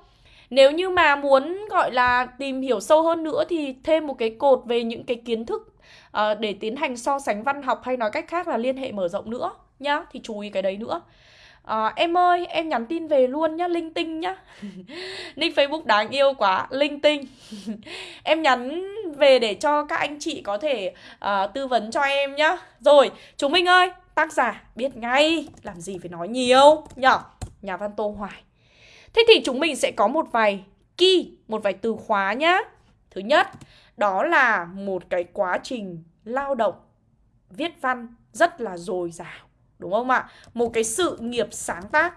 Nếu như mà muốn gọi là tìm hiểu sâu hơn nữa thì thêm một cái cột về những cái kiến thức uh, để tiến hành so sánh văn học hay nói cách khác là liên hệ mở rộng nữa nhá. Thì chú ý cái đấy nữa. À, em ơi, em nhắn tin về luôn nhá, linh tinh nhá Nick Facebook đáng yêu quá, linh tinh Em nhắn về để cho các anh chị có thể uh, tư vấn cho em nhá Rồi, chúng mình ơi, tác giả biết ngay Làm gì phải nói nhiều nhở Nhà văn Tô Hoài Thế thì chúng mình sẽ có một vài key, một vài từ khóa nhá Thứ nhất, đó là một cái quá trình lao động viết văn rất là dồi dào Đúng không ạ? Một cái sự nghiệp sáng tác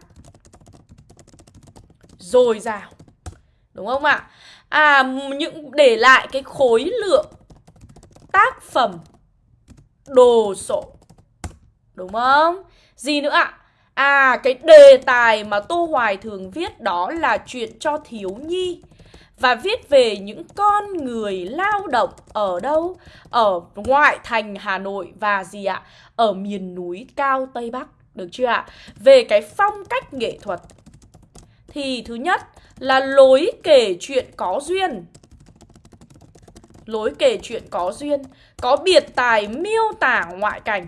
dồi dào. Đúng không ạ? À những để lại cái khối lượng tác phẩm đồ sộ. Đúng không? Gì nữa ạ? À à cái đề tài mà Tô Hoài thường viết đó là chuyện cho thiếu nhi và viết về những con người lao động ở đâu? Ở ngoại thành Hà Nội và gì ạ? Ở miền núi cao Tây Bắc, được chưa ạ? Về cái phong cách nghệ thuật thì thứ nhất là lối kể chuyện có duyên. Lối kể chuyện có duyên, có biệt tài miêu tả ngoại cảnh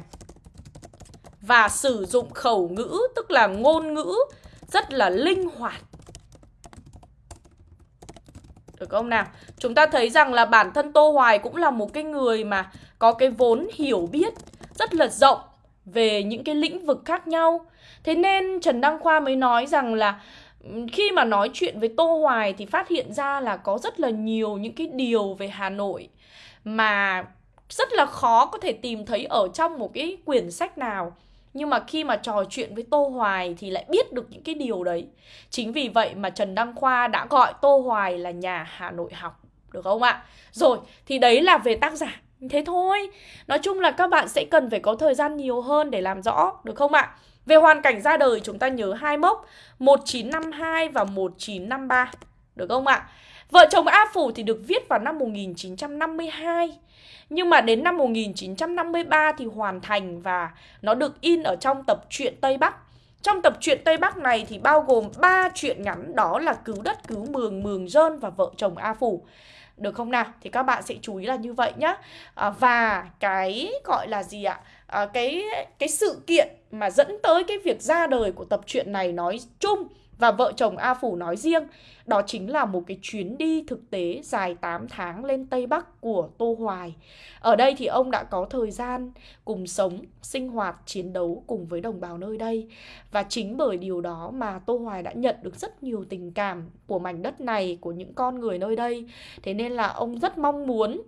và sử dụng khẩu ngữ, tức là ngôn ngữ, rất là linh hoạt được không nào? Chúng ta thấy rằng là bản thân Tô Hoài cũng là một cái người mà có cái vốn hiểu biết rất là rộng về những cái lĩnh vực khác nhau. Thế nên Trần Đăng Khoa mới nói rằng là ừ, khi mà nói chuyện với Tô Hoài thì phát hiện ra là có rất là nhiều những cái điều về Hà Nội mà rất là khó có thể tìm thấy ở trong một cái quyển sách nào nhưng mà khi mà trò chuyện với Tô Hoài thì lại biết được những cái điều đấy. Chính vì vậy mà Trần Đăng Khoa đã gọi Tô Hoài là nhà Hà Nội học. Được không ạ? Rồi, thì đấy là về tác giả. Thế thôi. Nói chung là các bạn sẽ cần phải có thời gian nhiều hơn để làm rõ. Được không ạ? Về hoàn cảnh ra đời chúng ta nhớ hai mốc 1952 và 1953. Được không ạ? Vợ chồng A Phủ thì được viết vào năm 1952 nhưng mà đến năm 1953 thì hoàn thành và nó được in ở trong tập truyện Tây Bắc. Trong tập truyện Tây Bắc này thì bao gồm 3 truyện ngắn đó là Cứu đất, Cứu mường, Mường dơn và Vợ chồng A Phủ. Được không nào? Thì các bạn sẽ chú ý là như vậy nhá. À, và cái gọi là gì ạ? À, cái cái sự kiện mà dẫn tới cái việc ra đời của tập truyện này nói chung và vợ chồng A Phủ nói riêng đó chính là một cái chuyến đi thực tế dài 8 tháng lên Tây Bắc của Tô Hoài. Ở đây thì ông đã có thời gian cùng sống, sinh hoạt, chiến đấu cùng với đồng bào nơi đây. Và chính bởi điều đó mà Tô Hoài đã nhận được rất nhiều tình cảm của mảnh đất này, của những con người nơi đây. Thế nên là ông rất mong muốn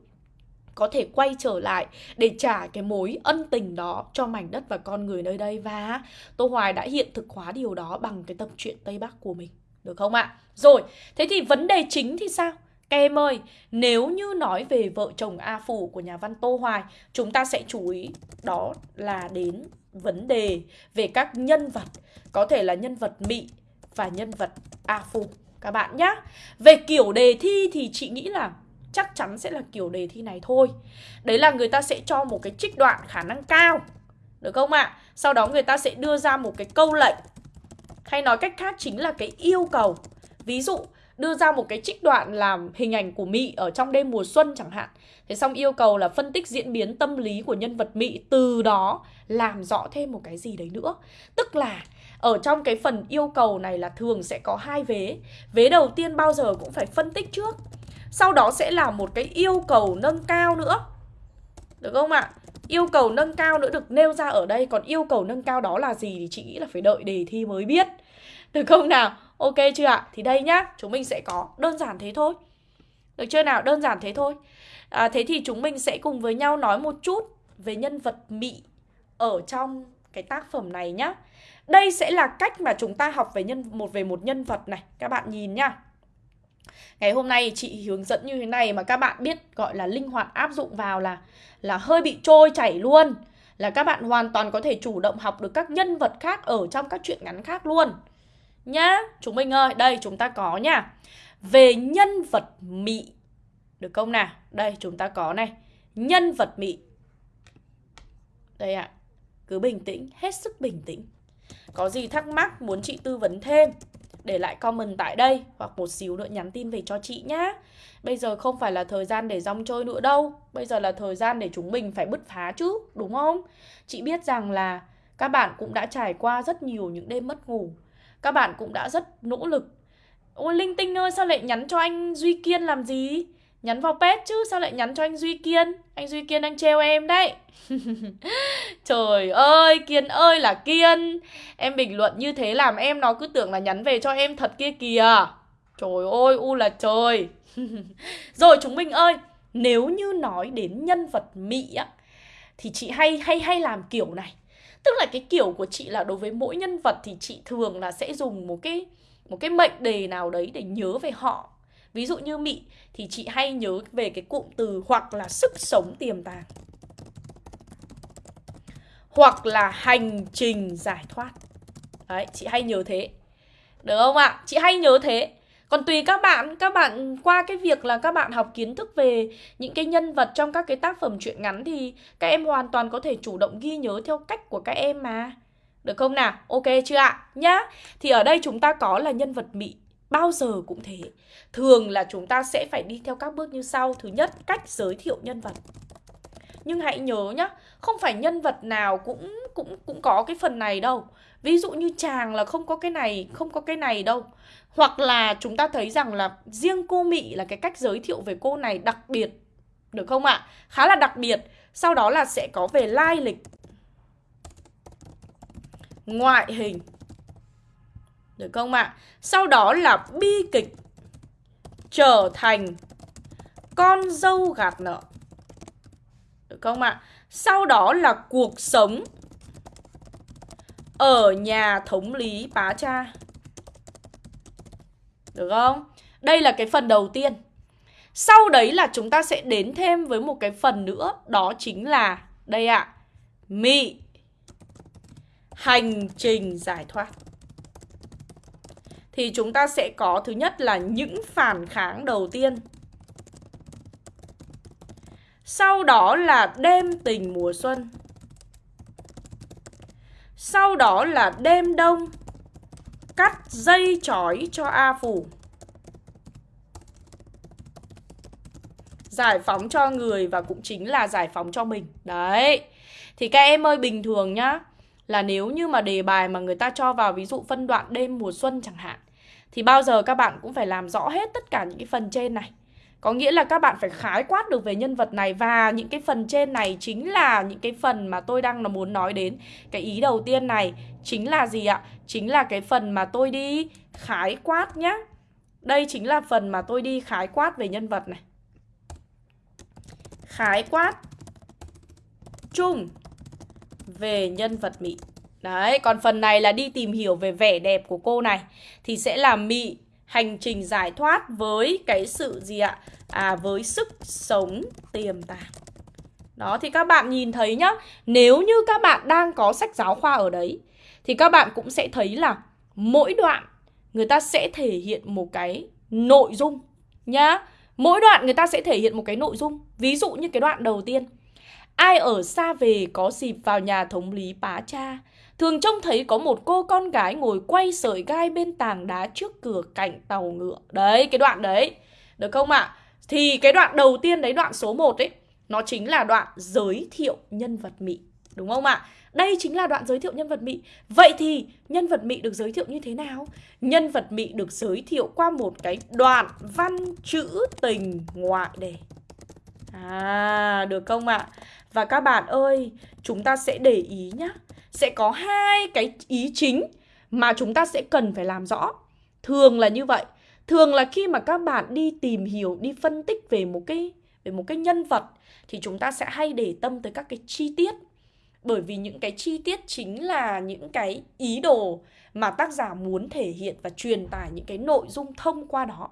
có thể quay trở lại để trả cái mối ân tình đó cho mảnh đất và con người nơi đây và Tô Hoài đã hiện thực hóa điều đó bằng cái tập truyện Tây Bắc của mình. Được không ạ? Rồi, thế thì vấn đề chính thì sao? Các em ơi, nếu như nói về vợ chồng A Phủ của nhà văn Tô Hoài, chúng ta sẽ chú ý đó là đến vấn đề về các nhân vật, có thể là nhân vật Mị và nhân vật A Phủ các bạn nhé. Về kiểu đề thi thì chị nghĩ là chắc chắn sẽ là kiểu đề thi này thôi. Đấy là người ta sẽ cho một cái trích đoạn khả năng cao. Được không ạ? À? Sau đó người ta sẽ đưa ra một cái câu lệnh hay nói cách khác chính là cái yêu cầu Ví dụ, đưa ra một cái trích đoạn làm hình ảnh của Mị ở trong đêm mùa xuân chẳng hạn Thế xong yêu cầu là phân tích diễn biến tâm lý của nhân vật Mị Từ đó làm rõ thêm một cái gì đấy nữa Tức là, ở trong cái phần yêu cầu này là thường sẽ có hai vế Vế đầu tiên bao giờ cũng phải phân tích trước sau đó sẽ là một cái yêu cầu nâng cao nữa Được không ạ? Yêu cầu nâng cao nữa được nêu ra ở đây Còn yêu cầu nâng cao đó là gì thì chị nghĩ là phải đợi đề thi mới biết Được không nào? Ok chưa ạ? Thì đây nhá, chúng mình sẽ có đơn giản thế thôi Được chưa nào? Đơn giản thế thôi à, Thế thì chúng mình sẽ cùng với nhau nói một chút về nhân vật Mị ở trong cái tác phẩm này nhá Đây sẽ là cách mà chúng ta học về nhân một về một nhân vật này Các bạn nhìn nhá Ngày hôm nay chị hướng dẫn như thế này mà các bạn biết gọi là linh hoạt áp dụng vào là là hơi bị trôi chảy luôn Là các bạn hoàn toàn có thể chủ động học được các nhân vật khác ở trong các truyện ngắn khác luôn nhá. Chúng mình ơi, đây chúng ta có nha. Về nhân vật mị. Được không nào? Đây chúng ta có này. Nhân vật mị. Đây ạ. À. Cứ bình tĩnh, hết sức bình tĩnh. Có gì thắc mắc muốn chị tư vấn thêm để lại comment tại đây hoặc một xíu nữa nhắn tin về cho chị nhá. Bây giờ không phải là thời gian để rong chơi nữa đâu. Bây giờ là thời gian để chúng mình phải bứt phá chứ, đúng không? Chị biết rằng là các bạn cũng đã trải qua rất nhiều những đêm mất ngủ. Các bạn cũng đã rất nỗ lực. Ôi Linh Tinh ơi, sao lại nhắn cho anh Duy Kiên làm gì? Nhắn vào pet chứ, sao lại nhắn cho anh Duy Kiên? Anh Duy Kiên đang treo em đấy. Trời ơi, Kiên ơi là Kiên. Em bình luận như thế làm em nó cứ tưởng là nhắn về cho em thật kia kìa. Trời ơi, u là trời. Rồi chúng mình ơi, nếu như nói đến nhân vật Mỹ á thì chị hay hay hay làm kiểu này. Tức là cái kiểu của chị là đối với mỗi nhân vật thì chị thường là sẽ dùng một cái một cái mệnh đề nào đấy để nhớ về họ. Ví dụ như Mị thì chị hay nhớ về cái cụm từ hoặc là sức sống tiềm tàng. Hoặc là hành trình giải thoát. Đấy, chị hay nhớ thế. Được không ạ? Chị hay nhớ thế. Còn tùy các bạn, các bạn qua cái việc là các bạn học kiến thức về những cái nhân vật trong các cái tác phẩm truyện ngắn thì các em hoàn toàn có thể chủ động ghi nhớ theo cách của các em mà. Được không nào? Ok chưa ạ? Nhá. Thì ở đây chúng ta có là nhân vật mị bao giờ cũng thế. Thường là chúng ta sẽ phải đi theo các bước như sau. Thứ nhất, cách giới thiệu nhân vật. Nhưng hãy nhớ nhá, không phải nhân vật nào cũng cũng cũng có cái phần này đâu. Ví dụ như chàng là không có cái này, không có cái này đâu. Hoặc là chúng ta thấy rằng là riêng cô Mị là cái cách giới thiệu về cô này đặc biệt. Được không ạ? Khá là đặc biệt. Sau đó là sẽ có về lai lịch. Ngoại hình. Được không ạ? Sau đó là bi kịch trở thành con dâu gạt nợ. Được không ạ? Sau đó là cuộc sống ở nhà thống lý bá cha. Được không? Đây là cái phần đầu tiên. Sau đấy là chúng ta sẽ đến thêm với một cái phần nữa, đó chính là đây ạ. À, mị hành trình giải thoát. Thì chúng ta sẽ có thứ nhất là những phản kháng đầu tiên. Sau đó là đêm tình mùa xuân. Sau đó là đêm đông Cắt dây chói cho A Phủ Giải phóng cho người và cũng chính là giải phóng cho mình Đấy Thì các em ơi, bình thường nhá, Là nếu như mà đề bài mà người ta cho vào ví dụ phân đoạn đêm mùa xuân chẳng hạn thì bao giờ các bạn cũng phải làm rõ hết tất cả những cái phần trên này có nghĩa là các bạn phải khái quát được về nhân vật này và những cái phần trên này chính là những cái phần mà tôi đang là muốn nói đến. Cái ý đầu tiên này chính là gì ạ? Chính là cái phần mà tôi đi khái quát nhá. Đây chính là phần mà tôi đi khái quát về nhân vật này. Khái quát chung về nhân vật mỹ Đấy, còn phần này là đi tìm hiểu về vẻ đẹp của cô này thì sẽ là Mị hành trình giải thoát với cái sự gì ạ? À với sức sống tiềm tàng. Đó thì các bạn nhìn thấy nhá, nếu như các bạn đang có sách giáo khoa ở đấy thì các bạn cũng sẽ thấy là mỗi đoạn người ta sẽ thể hiện một cái nội dung nhá. Mỗi đoạn người ta sẽ thể hiện một cái nội dung. Ví dụ như cái đoạn đầu tiên. Ai ở xa về có dịp vào nhà thống lý bá cha Thường trông thấy có một cô con gái ngồi quay sợi gai bên tảng đá trước cửa cạnh tàu ngựa. Đấy, cái đoạn đấy. Được không ạ? À? Thì cái đoạn đầu tiên đấy, đoạn số 1 ấy, nó chính là đoạn giới thiệu nhân vật Mị. Đúng không ạ? À? Đây chính là đoạn giới thiệu nhân vật Mị. Vậy thì nhân vật Mị được giới thiệu như thế nào? Nhân vật Mị được giới thiệu qua một cái đoạn văn chữ tình ngoại đề. À, được không ạ? À? Và các bạn ơi, chúng ta sẽ để ý nhá sẽ có hai cái ý chính mà chúng ta sẽ cần phải làm rõ. Thường là như vậy. Thường là khi mà các bạn đi tìm hiểu, đi phân tích về một cái về một cái nhân vật thì chúng ta sẽ hay để tâm tới các cái chi tiết. Bởi vì những cái chi tiết chính là những cái ý đồ mà tác giả muốn thể hiện và truyền tải những cái nội dung thông qua đó.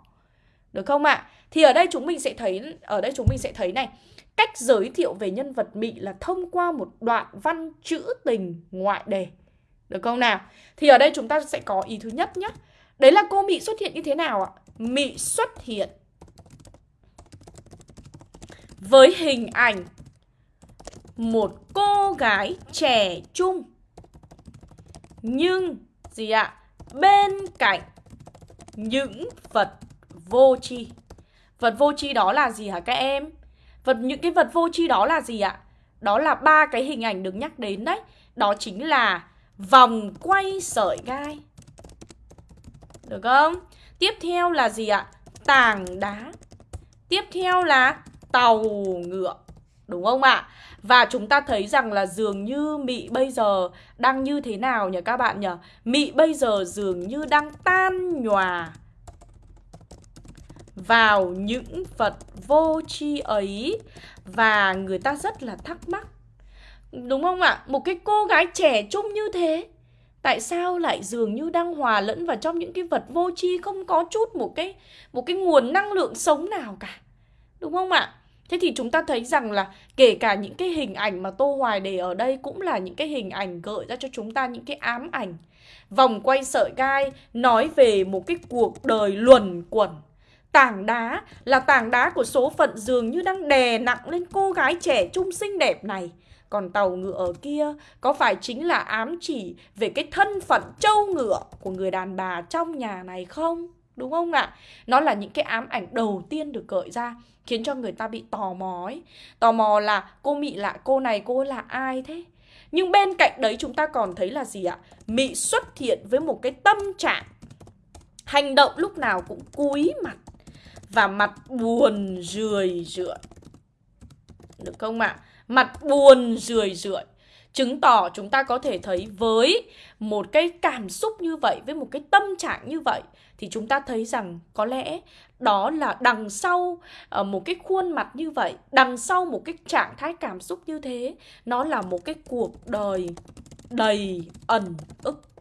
Được không ạ? À? Thì ở đây chúng mình sẽ thấy ở đây chúng mình sẽ thấy này, Cách giới thiệu về nhân vật Mị là thông qua một đoạn văn trữ tình ngoại đề. Được không nào? Thì ở đây chúng ta sẽ có ý thứ nhất nhé. Đấy là cô Mị xuất hiện như thế nào ạ? Mị xuất hiện với hình ảnh một cô gái trẻ trung nhưng gì ạ? Bên cạnh những vật vô tri. Vật vô tri đó là gì hả các em? Vật, những cái vật vô tri đó là gì ạ? Đó là ba cái hình ảnh được nhắc đến đấy. Đó chính là vòng quay sợi gai. Được không? Tiếp theo là gì ạ? Tảng đá. Tiếp theo là tàu ngựa. Đúng không ạ? Và chúng ta thấy rằng là dường như Mị bây giờ đang như thế nào nhỉ các bạn nhỉ? Mị bây giờ dường như đang tan nhòa vào những vật vô tri ấy và người ta rất là thắc mắc. Đúng không ạ? Một cái cô gái trẻ trung như thế, tại sao lại dường như đang hòa lẫn vào trong những cái vật vô tri, không có chút một cái một cái nguồn năng lượng sống nào cả. Đúng không ạ? Thế thì chúng ta thấy rằng là kể cả những cái hình ảnh mà Tô Hoài để ở đây cũng là những cái hình ảnh gợi ra cho chúng ta những cái ám ảnh. Vòng quay sợi gai nói về một cái cuộc đời luẩn quẩn. Tảng đá là tảng đá của số phận dường như đang đè nặng lên cô gái trẻ trung xinh đẹp này. Còn tàu ngựa ở kia có phải chính là ám chỉ về cái thân phận trâu ngựa của người đàn bà trong nhà này không? Đúng không ạ? Nó là những cái ám ảnh đầu tiên được gợi ra, Khiến cho người ta bị tò mò ấy Tò mò là cô Mị lạ, cô này cô là ai thế? Nhưng bên cạnh đấy chúng ta còn thấy là gì ạ? Mị xuất hiện với một cái tâm trạng Hành động lúc nào cũng cúi mặt và mặt buồn rười rượi Được không ạ? Mặt buồn rười rượi Chứng tỏ chúng ta có thể thấy với một cái cảm xúc như vậy, với một cái tâm trạng như vậy thì chúng ta thấy rằng có lẽ đó là đằng sau ờ, một cái khuôn mặt như vậy, đằng sau một cái trạng thái cảm xúc như thế, nó là một cái cuộc đời đầy ẩn ức.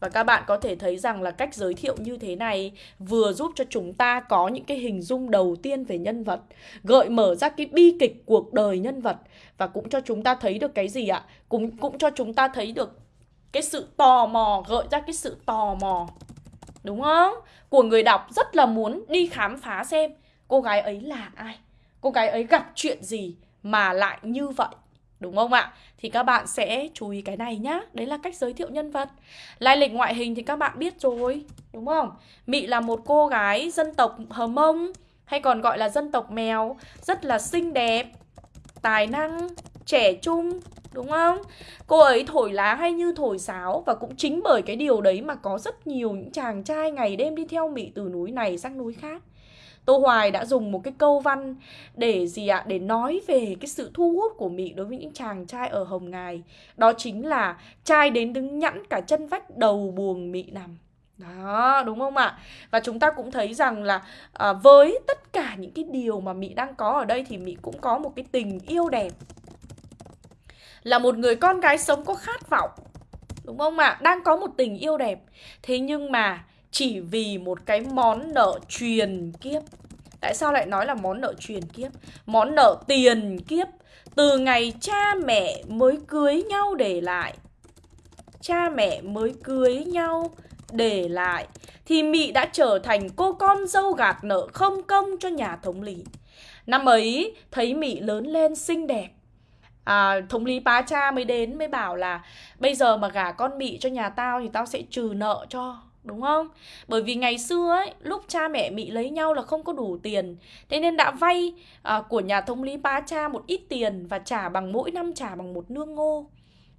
Và các bạn có thể thấy rằng là cách giới thiệu như thế này vừa giúp cho chúng ta có những cái hình dung đầu tiên về nhân vật, gợi mở ra cái bi kịch cuộc đời nhân vật và cũng cho chúng ta thấy được cái gì ạ? Cũng cũng cho chúng ta thấy được cái sự tò mò, gợi ra cái sự tò mò Đúng không? Của người đọc rất là muốn đi khám phá xem cô gái ấy là ai Cô gái ấy gặp chuyện gì mà lại như vậy Đúng không ạ? Thì các bạn sẽ chú ý cái này nhá Đấy là cách giới thiệu nhân vật Lai lịch ngoại hình thì các bạn biết rồi, Đúng không? Mị là một cô gái dân tộc Hờ Mông, Hay còn gọi là dân tộc mèo, Rất là xinh đẹp, Tài năng, Trẻ trung, Đúng không? Cô ấy thổi lá hay như thổi sáo Và cũng chính bởi cái điều đấy mà có rất nhiều những chàng trai ngày đêm đi theo mị từ núi này sang núi khác Tô Hoài đã dùng một cái câu văn để gì ạ? Để nói về cái sự thu hút của Mỹ đối với những chàng trai ở Hồng Ngài. Đó chính là trai đến đứng nhẵn cả chân vách đầu buồng Mỹ nằm. Đó, đúng không ạ? Và chúng ta cũng thấy rằng là à, với tất cả những cái điều mà Mỹ đang có ở đây thì Mỹ cũng có một cái tình yêu đẹp là một người con gái sống có khát vọng Đúng không ạ? Đang có một tình yêu đẹp Thế nhưng mà chỉ vì một cái món nợ truyền kiếp. Tại sao lại nói là món nợ truyền kiếp? Món nợ tiền kiếp. Từ ngày cha mẹ mới cưới nhau để lại. Cha mẹ mới cưới nhau để lại. Thì Mị đã trở thành cô con dâu gạt nợ không công cho nhà thống lý Năm ấy thấy Mị lớn lên xinh đẹp. À, thống lý bá cha mới đến mới bảo là bây giờ mà gả con mị cho nhà tao thì tao sẽ trừ nợ cho đúng không? Bởi vì ngày xưa ấy, lúc cha mẹ Mỹ lấy nhau là không có đủ tiền. Thế nên đã vay à, của nhà thống lý ba cha một ít tiền Và trả bằng mỗi năm trả bằng một nương ngô.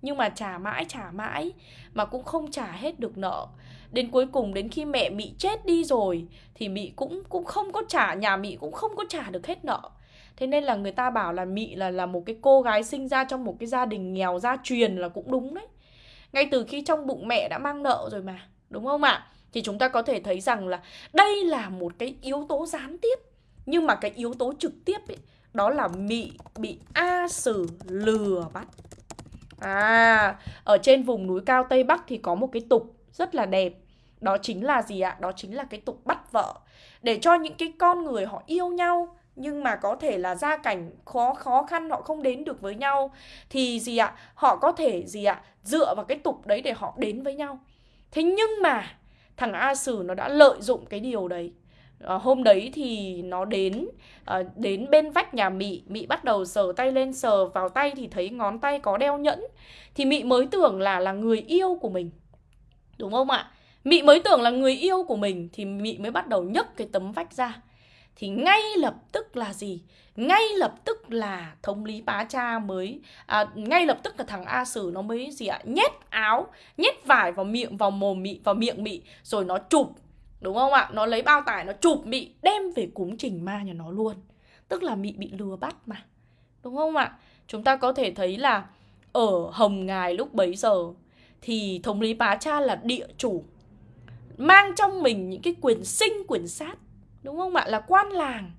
Nhưng mà trả mãi trả mãi Mà cũng không trả hết được nợ. Đến cuối cùng đến khi mẹ Mỹ chết đi rồi Thì Mỹ cũng cũng không có trả Nhà Mỹ cũng không có trả được hết nợ. Thế nên là người ta bảo là Mị là là một cái cô gái sinh ra trong một cái gia đình nghèo gia truyền là cũng đúng đấy. Ngay từ khi trong bụng mẹ đã mang nợ rồi mà, đúng không ạ? Thì chúng ta có thể thấy rằng là đây là một cái yếu tố gián tiếp. Nhưng mà cái yếu tố trực tiếp ấy, đó là Mị bị A Sử lừa bắt. À, ở trên vùng núi cao Tây Bắc thì có một cái tục rất là đẹp. Đó chính là gì ạ? Đó chính là cái tục bắt vợ. Để cho những cái con người họ yêu nhau nhưng mà có thể là gia cảnh khó khó khăn họ không đến được với nhau thì gì ạ họ có thể gì ạ dựa vào cái tục đấy để họ đến với nhau thế nhưng mà thằng a sử nó đã lợi dụng cái điều đấy. À, hôm đấy thì nó đến à, đến bên vách nhà mị. Mị bắt đầu sờ tay lên sờ vào tay thì thấy ngón tay có đeo nhẫn. Thì mị mới tưởng là là người yêu của mình. Đúng không ạ? Mị mới tưởng là người yêu của mình thì mị mới bắt đầu nhấc cái tấm vách ra. Thì ngay lập tức là gì? Ngay lập tức là thống lý bá cha mới à, ngay lập tức là thằng a sử nó mới gì ạ nhét áo nhét vải vào miệng vào mồm mị vào miệng mị rồi nó chụp đúng không ạ? Nó lấy bao tải nó chụp mị đem về cúng trình ma nhà nó luôn. Tức là mị bị lừa bắt mà đúng không ạ? Chúng ta có thể thấy là ở hồng ngài lúc bấy giờ thì thống lý bá cha là địa chủ mang trong mình những cái quyền sinh quyền sát đúng không ạ? Là quan làng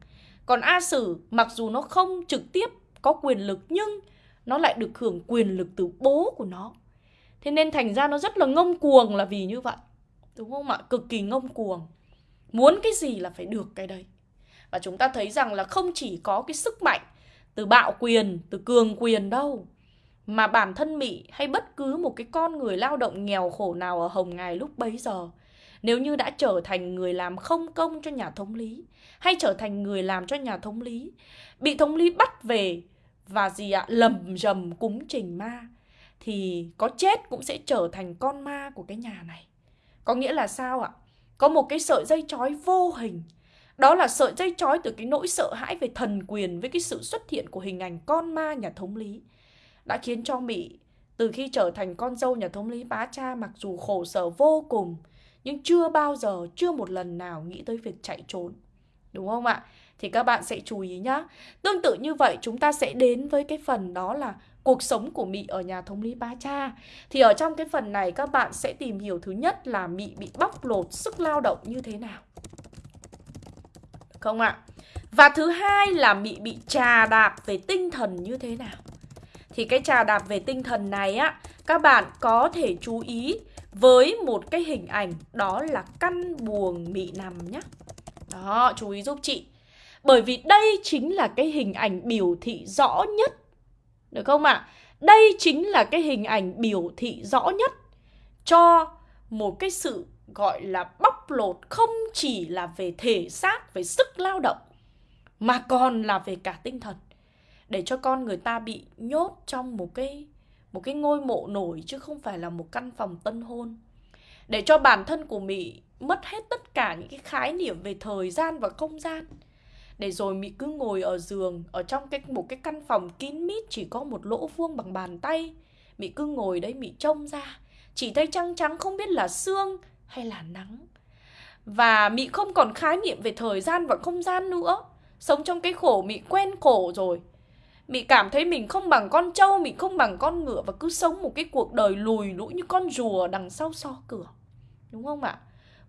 còn a sử, mặc dù nó không trực tiếp có quyền lực, nhưng nó lại được hưởng quyền lực từ bố của nó. Thế nên thành ra nó rất là ngông cuồng là vì như vậy. Đúng không ạ? Cực kỳ ngông cuồng. Muốn cái gì là phải được cái đấy. Và chúng ta thấy rằng là không chỉ có cái sức mạnh từ bạo quyền, từ cường quyền đâu, mà bản thân Mỹ hay bất cứ một cái con người lao động nghèo khổ nào ở Hồng Ngài lúc bấy giờ nếu như đã trở thành người làm không công cho nhà thống lý, hay trở thành người làm cho nhà thống lý, bị thống lý bắt về và gì ạ, lầm rầm cúng trình ma, thì có chết cũng sẽ trở thành con ma của cái nhà này. Có nghĩa là sao ạ? Có một cái sợi dây chói vô hình. Đó là sợi dây chói từ cái nỗi sợ hãi về thần quyền với cái sự xuất hiện của hình ảnh con ma nhà thống lý, đã khiến cho Mỹ, từ khi trở thành con dâu nhà thống lý bá cha, mặc dù khổ sở vô cùng nhưng chưa bao giờ, chưa một lần nào nghĩ tới việc chạy trốn. Đúng không ạ? Thì các bạn sẽ chú ý nhá. Tương tự như vậy chúng ta sẽ đến với cái phần đó là cuộc sống của Mị ở nhà thống lý ba Cha. Thì ở trong cái phần này các bạn sẽ tìm hiểu thứ nhất là Mị bị bóc lột sức lao động như thế nào. Không ạ? Và thứ hai là Mị bị trà đạp về tinh thần như thế nào. Thì cái trà đạp về tinh thần này á, các bạn có thể chú ý với một cái hình ảnh đó là căn buồng mị nằm nhé. Đó, chú ý giúp chị. Bởi vì đây chính là cái hình ảnh biểu thị rõ nhất. Được không ạ? À? Đây chính là cái hình ảnh biểu thị rõ nhất cho một cái sự gọi là bóc lột không chỉ là về thể xác, về sức lao động mà còn là về cả tinh thần. Để cho con người ta bị nhốt trong một cái một cái ngôi mộ nổi chứ không phải là một căn phòng tân hôn. Để cho bản thân của mỹ mất hết tất cả những cái khái niệm về thời gian và không gian. Để rồi mỹ cứ ngồi ở giường, ở trong cái, một cái căn phòng kín mít, chỉ có một lỗ vuông bằng bàn tay. Mỹ cứ ngồi đấy mỹ trông ra. Chỉ thấy trăng trắng, không biết là sương hay là nắng. Và mỹ không còn khái niệm về thời gian và không gian nữa. Sống trong cái khổ mỹ quen khổ rồi. Mị cảm thấy mình không bằng con trâu, mình không bằng con ngựa và cứ sống một cái cuộc đời lùi lũi như con rùa đằng sau so cửa. Đúng không ạ?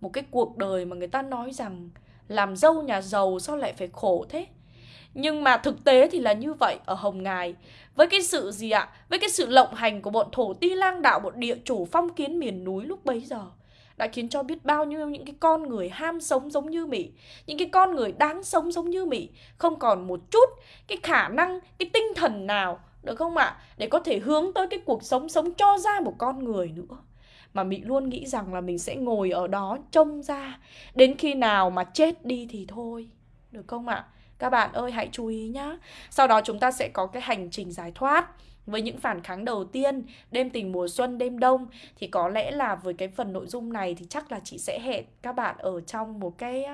Một cái cuộc đời mà người ta nói rằng làm dâu nhà giàu sao lại phải khổ thế? Nhưng mà thực tế thì là như vậy ở Hồng Ngài Với cái sự gì ạ? Với cái sự lộng hành của bọn thổ ti lang đạo Bọn địa chủ phong kiến miền núi lúc bấy giờ đã khiến cho biết bao nhiêu những cái con người ham sống giống như Mỹ, những cái con người đáng sống giống như Mỹ, không còn một chút cái khả năng, cái tinh thần nào, được không ạ? Để có thể hướng tới cái cuộc sống sống cho ra một con người nữa. Mà Mỹ luôn nghĩ rằng là mình sẽ ngồi ở đó trông ra đến khi nào mà chết đi thì thôi. Được không ạ? Các bạn ơi hãy chú ý nhá. Sau đó chúng ta sẽ có cái hành trình giải thoát với những phản kháng đầu tiên đêm tình mùa xuân đêm đông thì có lẽ là với cái phần nội dung này thì chắc là chị sẽ hẹn các bạn ở trong một cái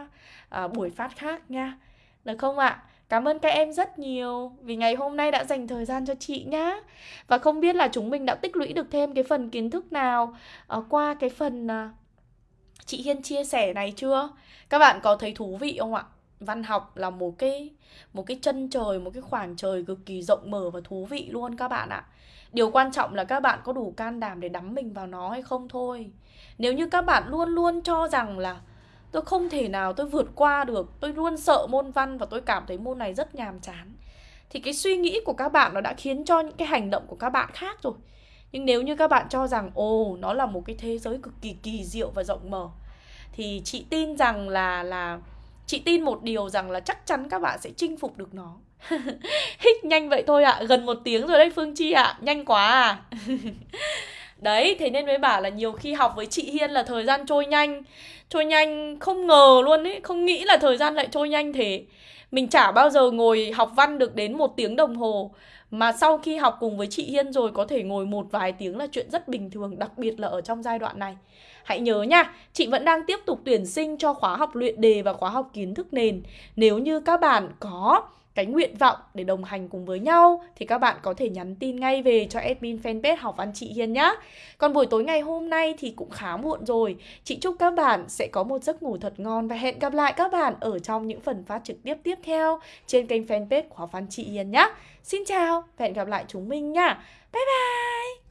uh, buổi phát khác nha được không ạ Cảm ơn các em rất nhiều vì ngày hôm nay đã dành thời gian cho chị nhá. Và không biết là chúng mình đã tích lũy được thêm cái phần kiến thức nào uh, qua cái phần uh, chị Hiên chia sẻ này chưa? Các bạn có thấy thú vị không ạ? Văn học là một cái một cái chân trời, một cái khoảng trời cực kỳ rộng mở và thú vị luôn các bạn ạ. Điều quan trọng là các bạn có đủ can đảm để đắm mình vào nó hay không thôi. Nếu như các bạn luôn luôn cho rằng là tôi không thể nào tôi vượt qua được, tôi luôn sợ môn văn và tôi cảm thấy môn này rất nhàm chán, thì cái suy nghĩ của các bạn nó đã khiến cho những cái hành động của các bạn khác rồi. Nhưng nếu như các bạn cho rằng, ồ, nó là một cái thế giới cực kỳ kỳ diệu và rộng mở, thì chị tin rằng là là Chị tin một điều rằng là chắc chắn các bạn sẽ chinh phục được nó Hích nhanh vậy thôi ạ à. Gần một tiếng rồi đấy Phương Chi ạ à. Nhanh quá à Đấy, thế nên mới bảo là nhiều khi học với chị Hiên là thời gian trôi nhanh Trôi nhanh không ngờ luôn ấy Không nghĩ là thời gian lại trôi nhanh thế Mình chả bao giờ ngồi học văn được đến một tiếng đồng hồ Mà sau khi học cùng với chị Hiên rồi Có thể ngồi một vài tiếng là chuyện rất bình thường Đặc biệt là ở trong giai đoạn này Hãy nhớ nha, chị vẫn đang tiếp tục tuyển sinh cho khóa học luyện đề và khóa học kiến thức nền Nếu như các bạn có cái nguyện vọng để đồng hành cùng với nhau thì các bạn có thể nhắn tin ngay về cho admin fanpage học văn chị Hiên nhé. Còn buổi tối ngày hôm nay thì cũng khá muộn rồi. Chị chúc các bạn sẽ có một giấc ngủ thật ngon và hẹn gặp lại các bạn ở trong những phần phát trực tiếp tiếp theo trên kênh fanpage của học văn chị Hiên nhé. Xin chào và hẹn gặp lại chúng mình nha. Bye bye!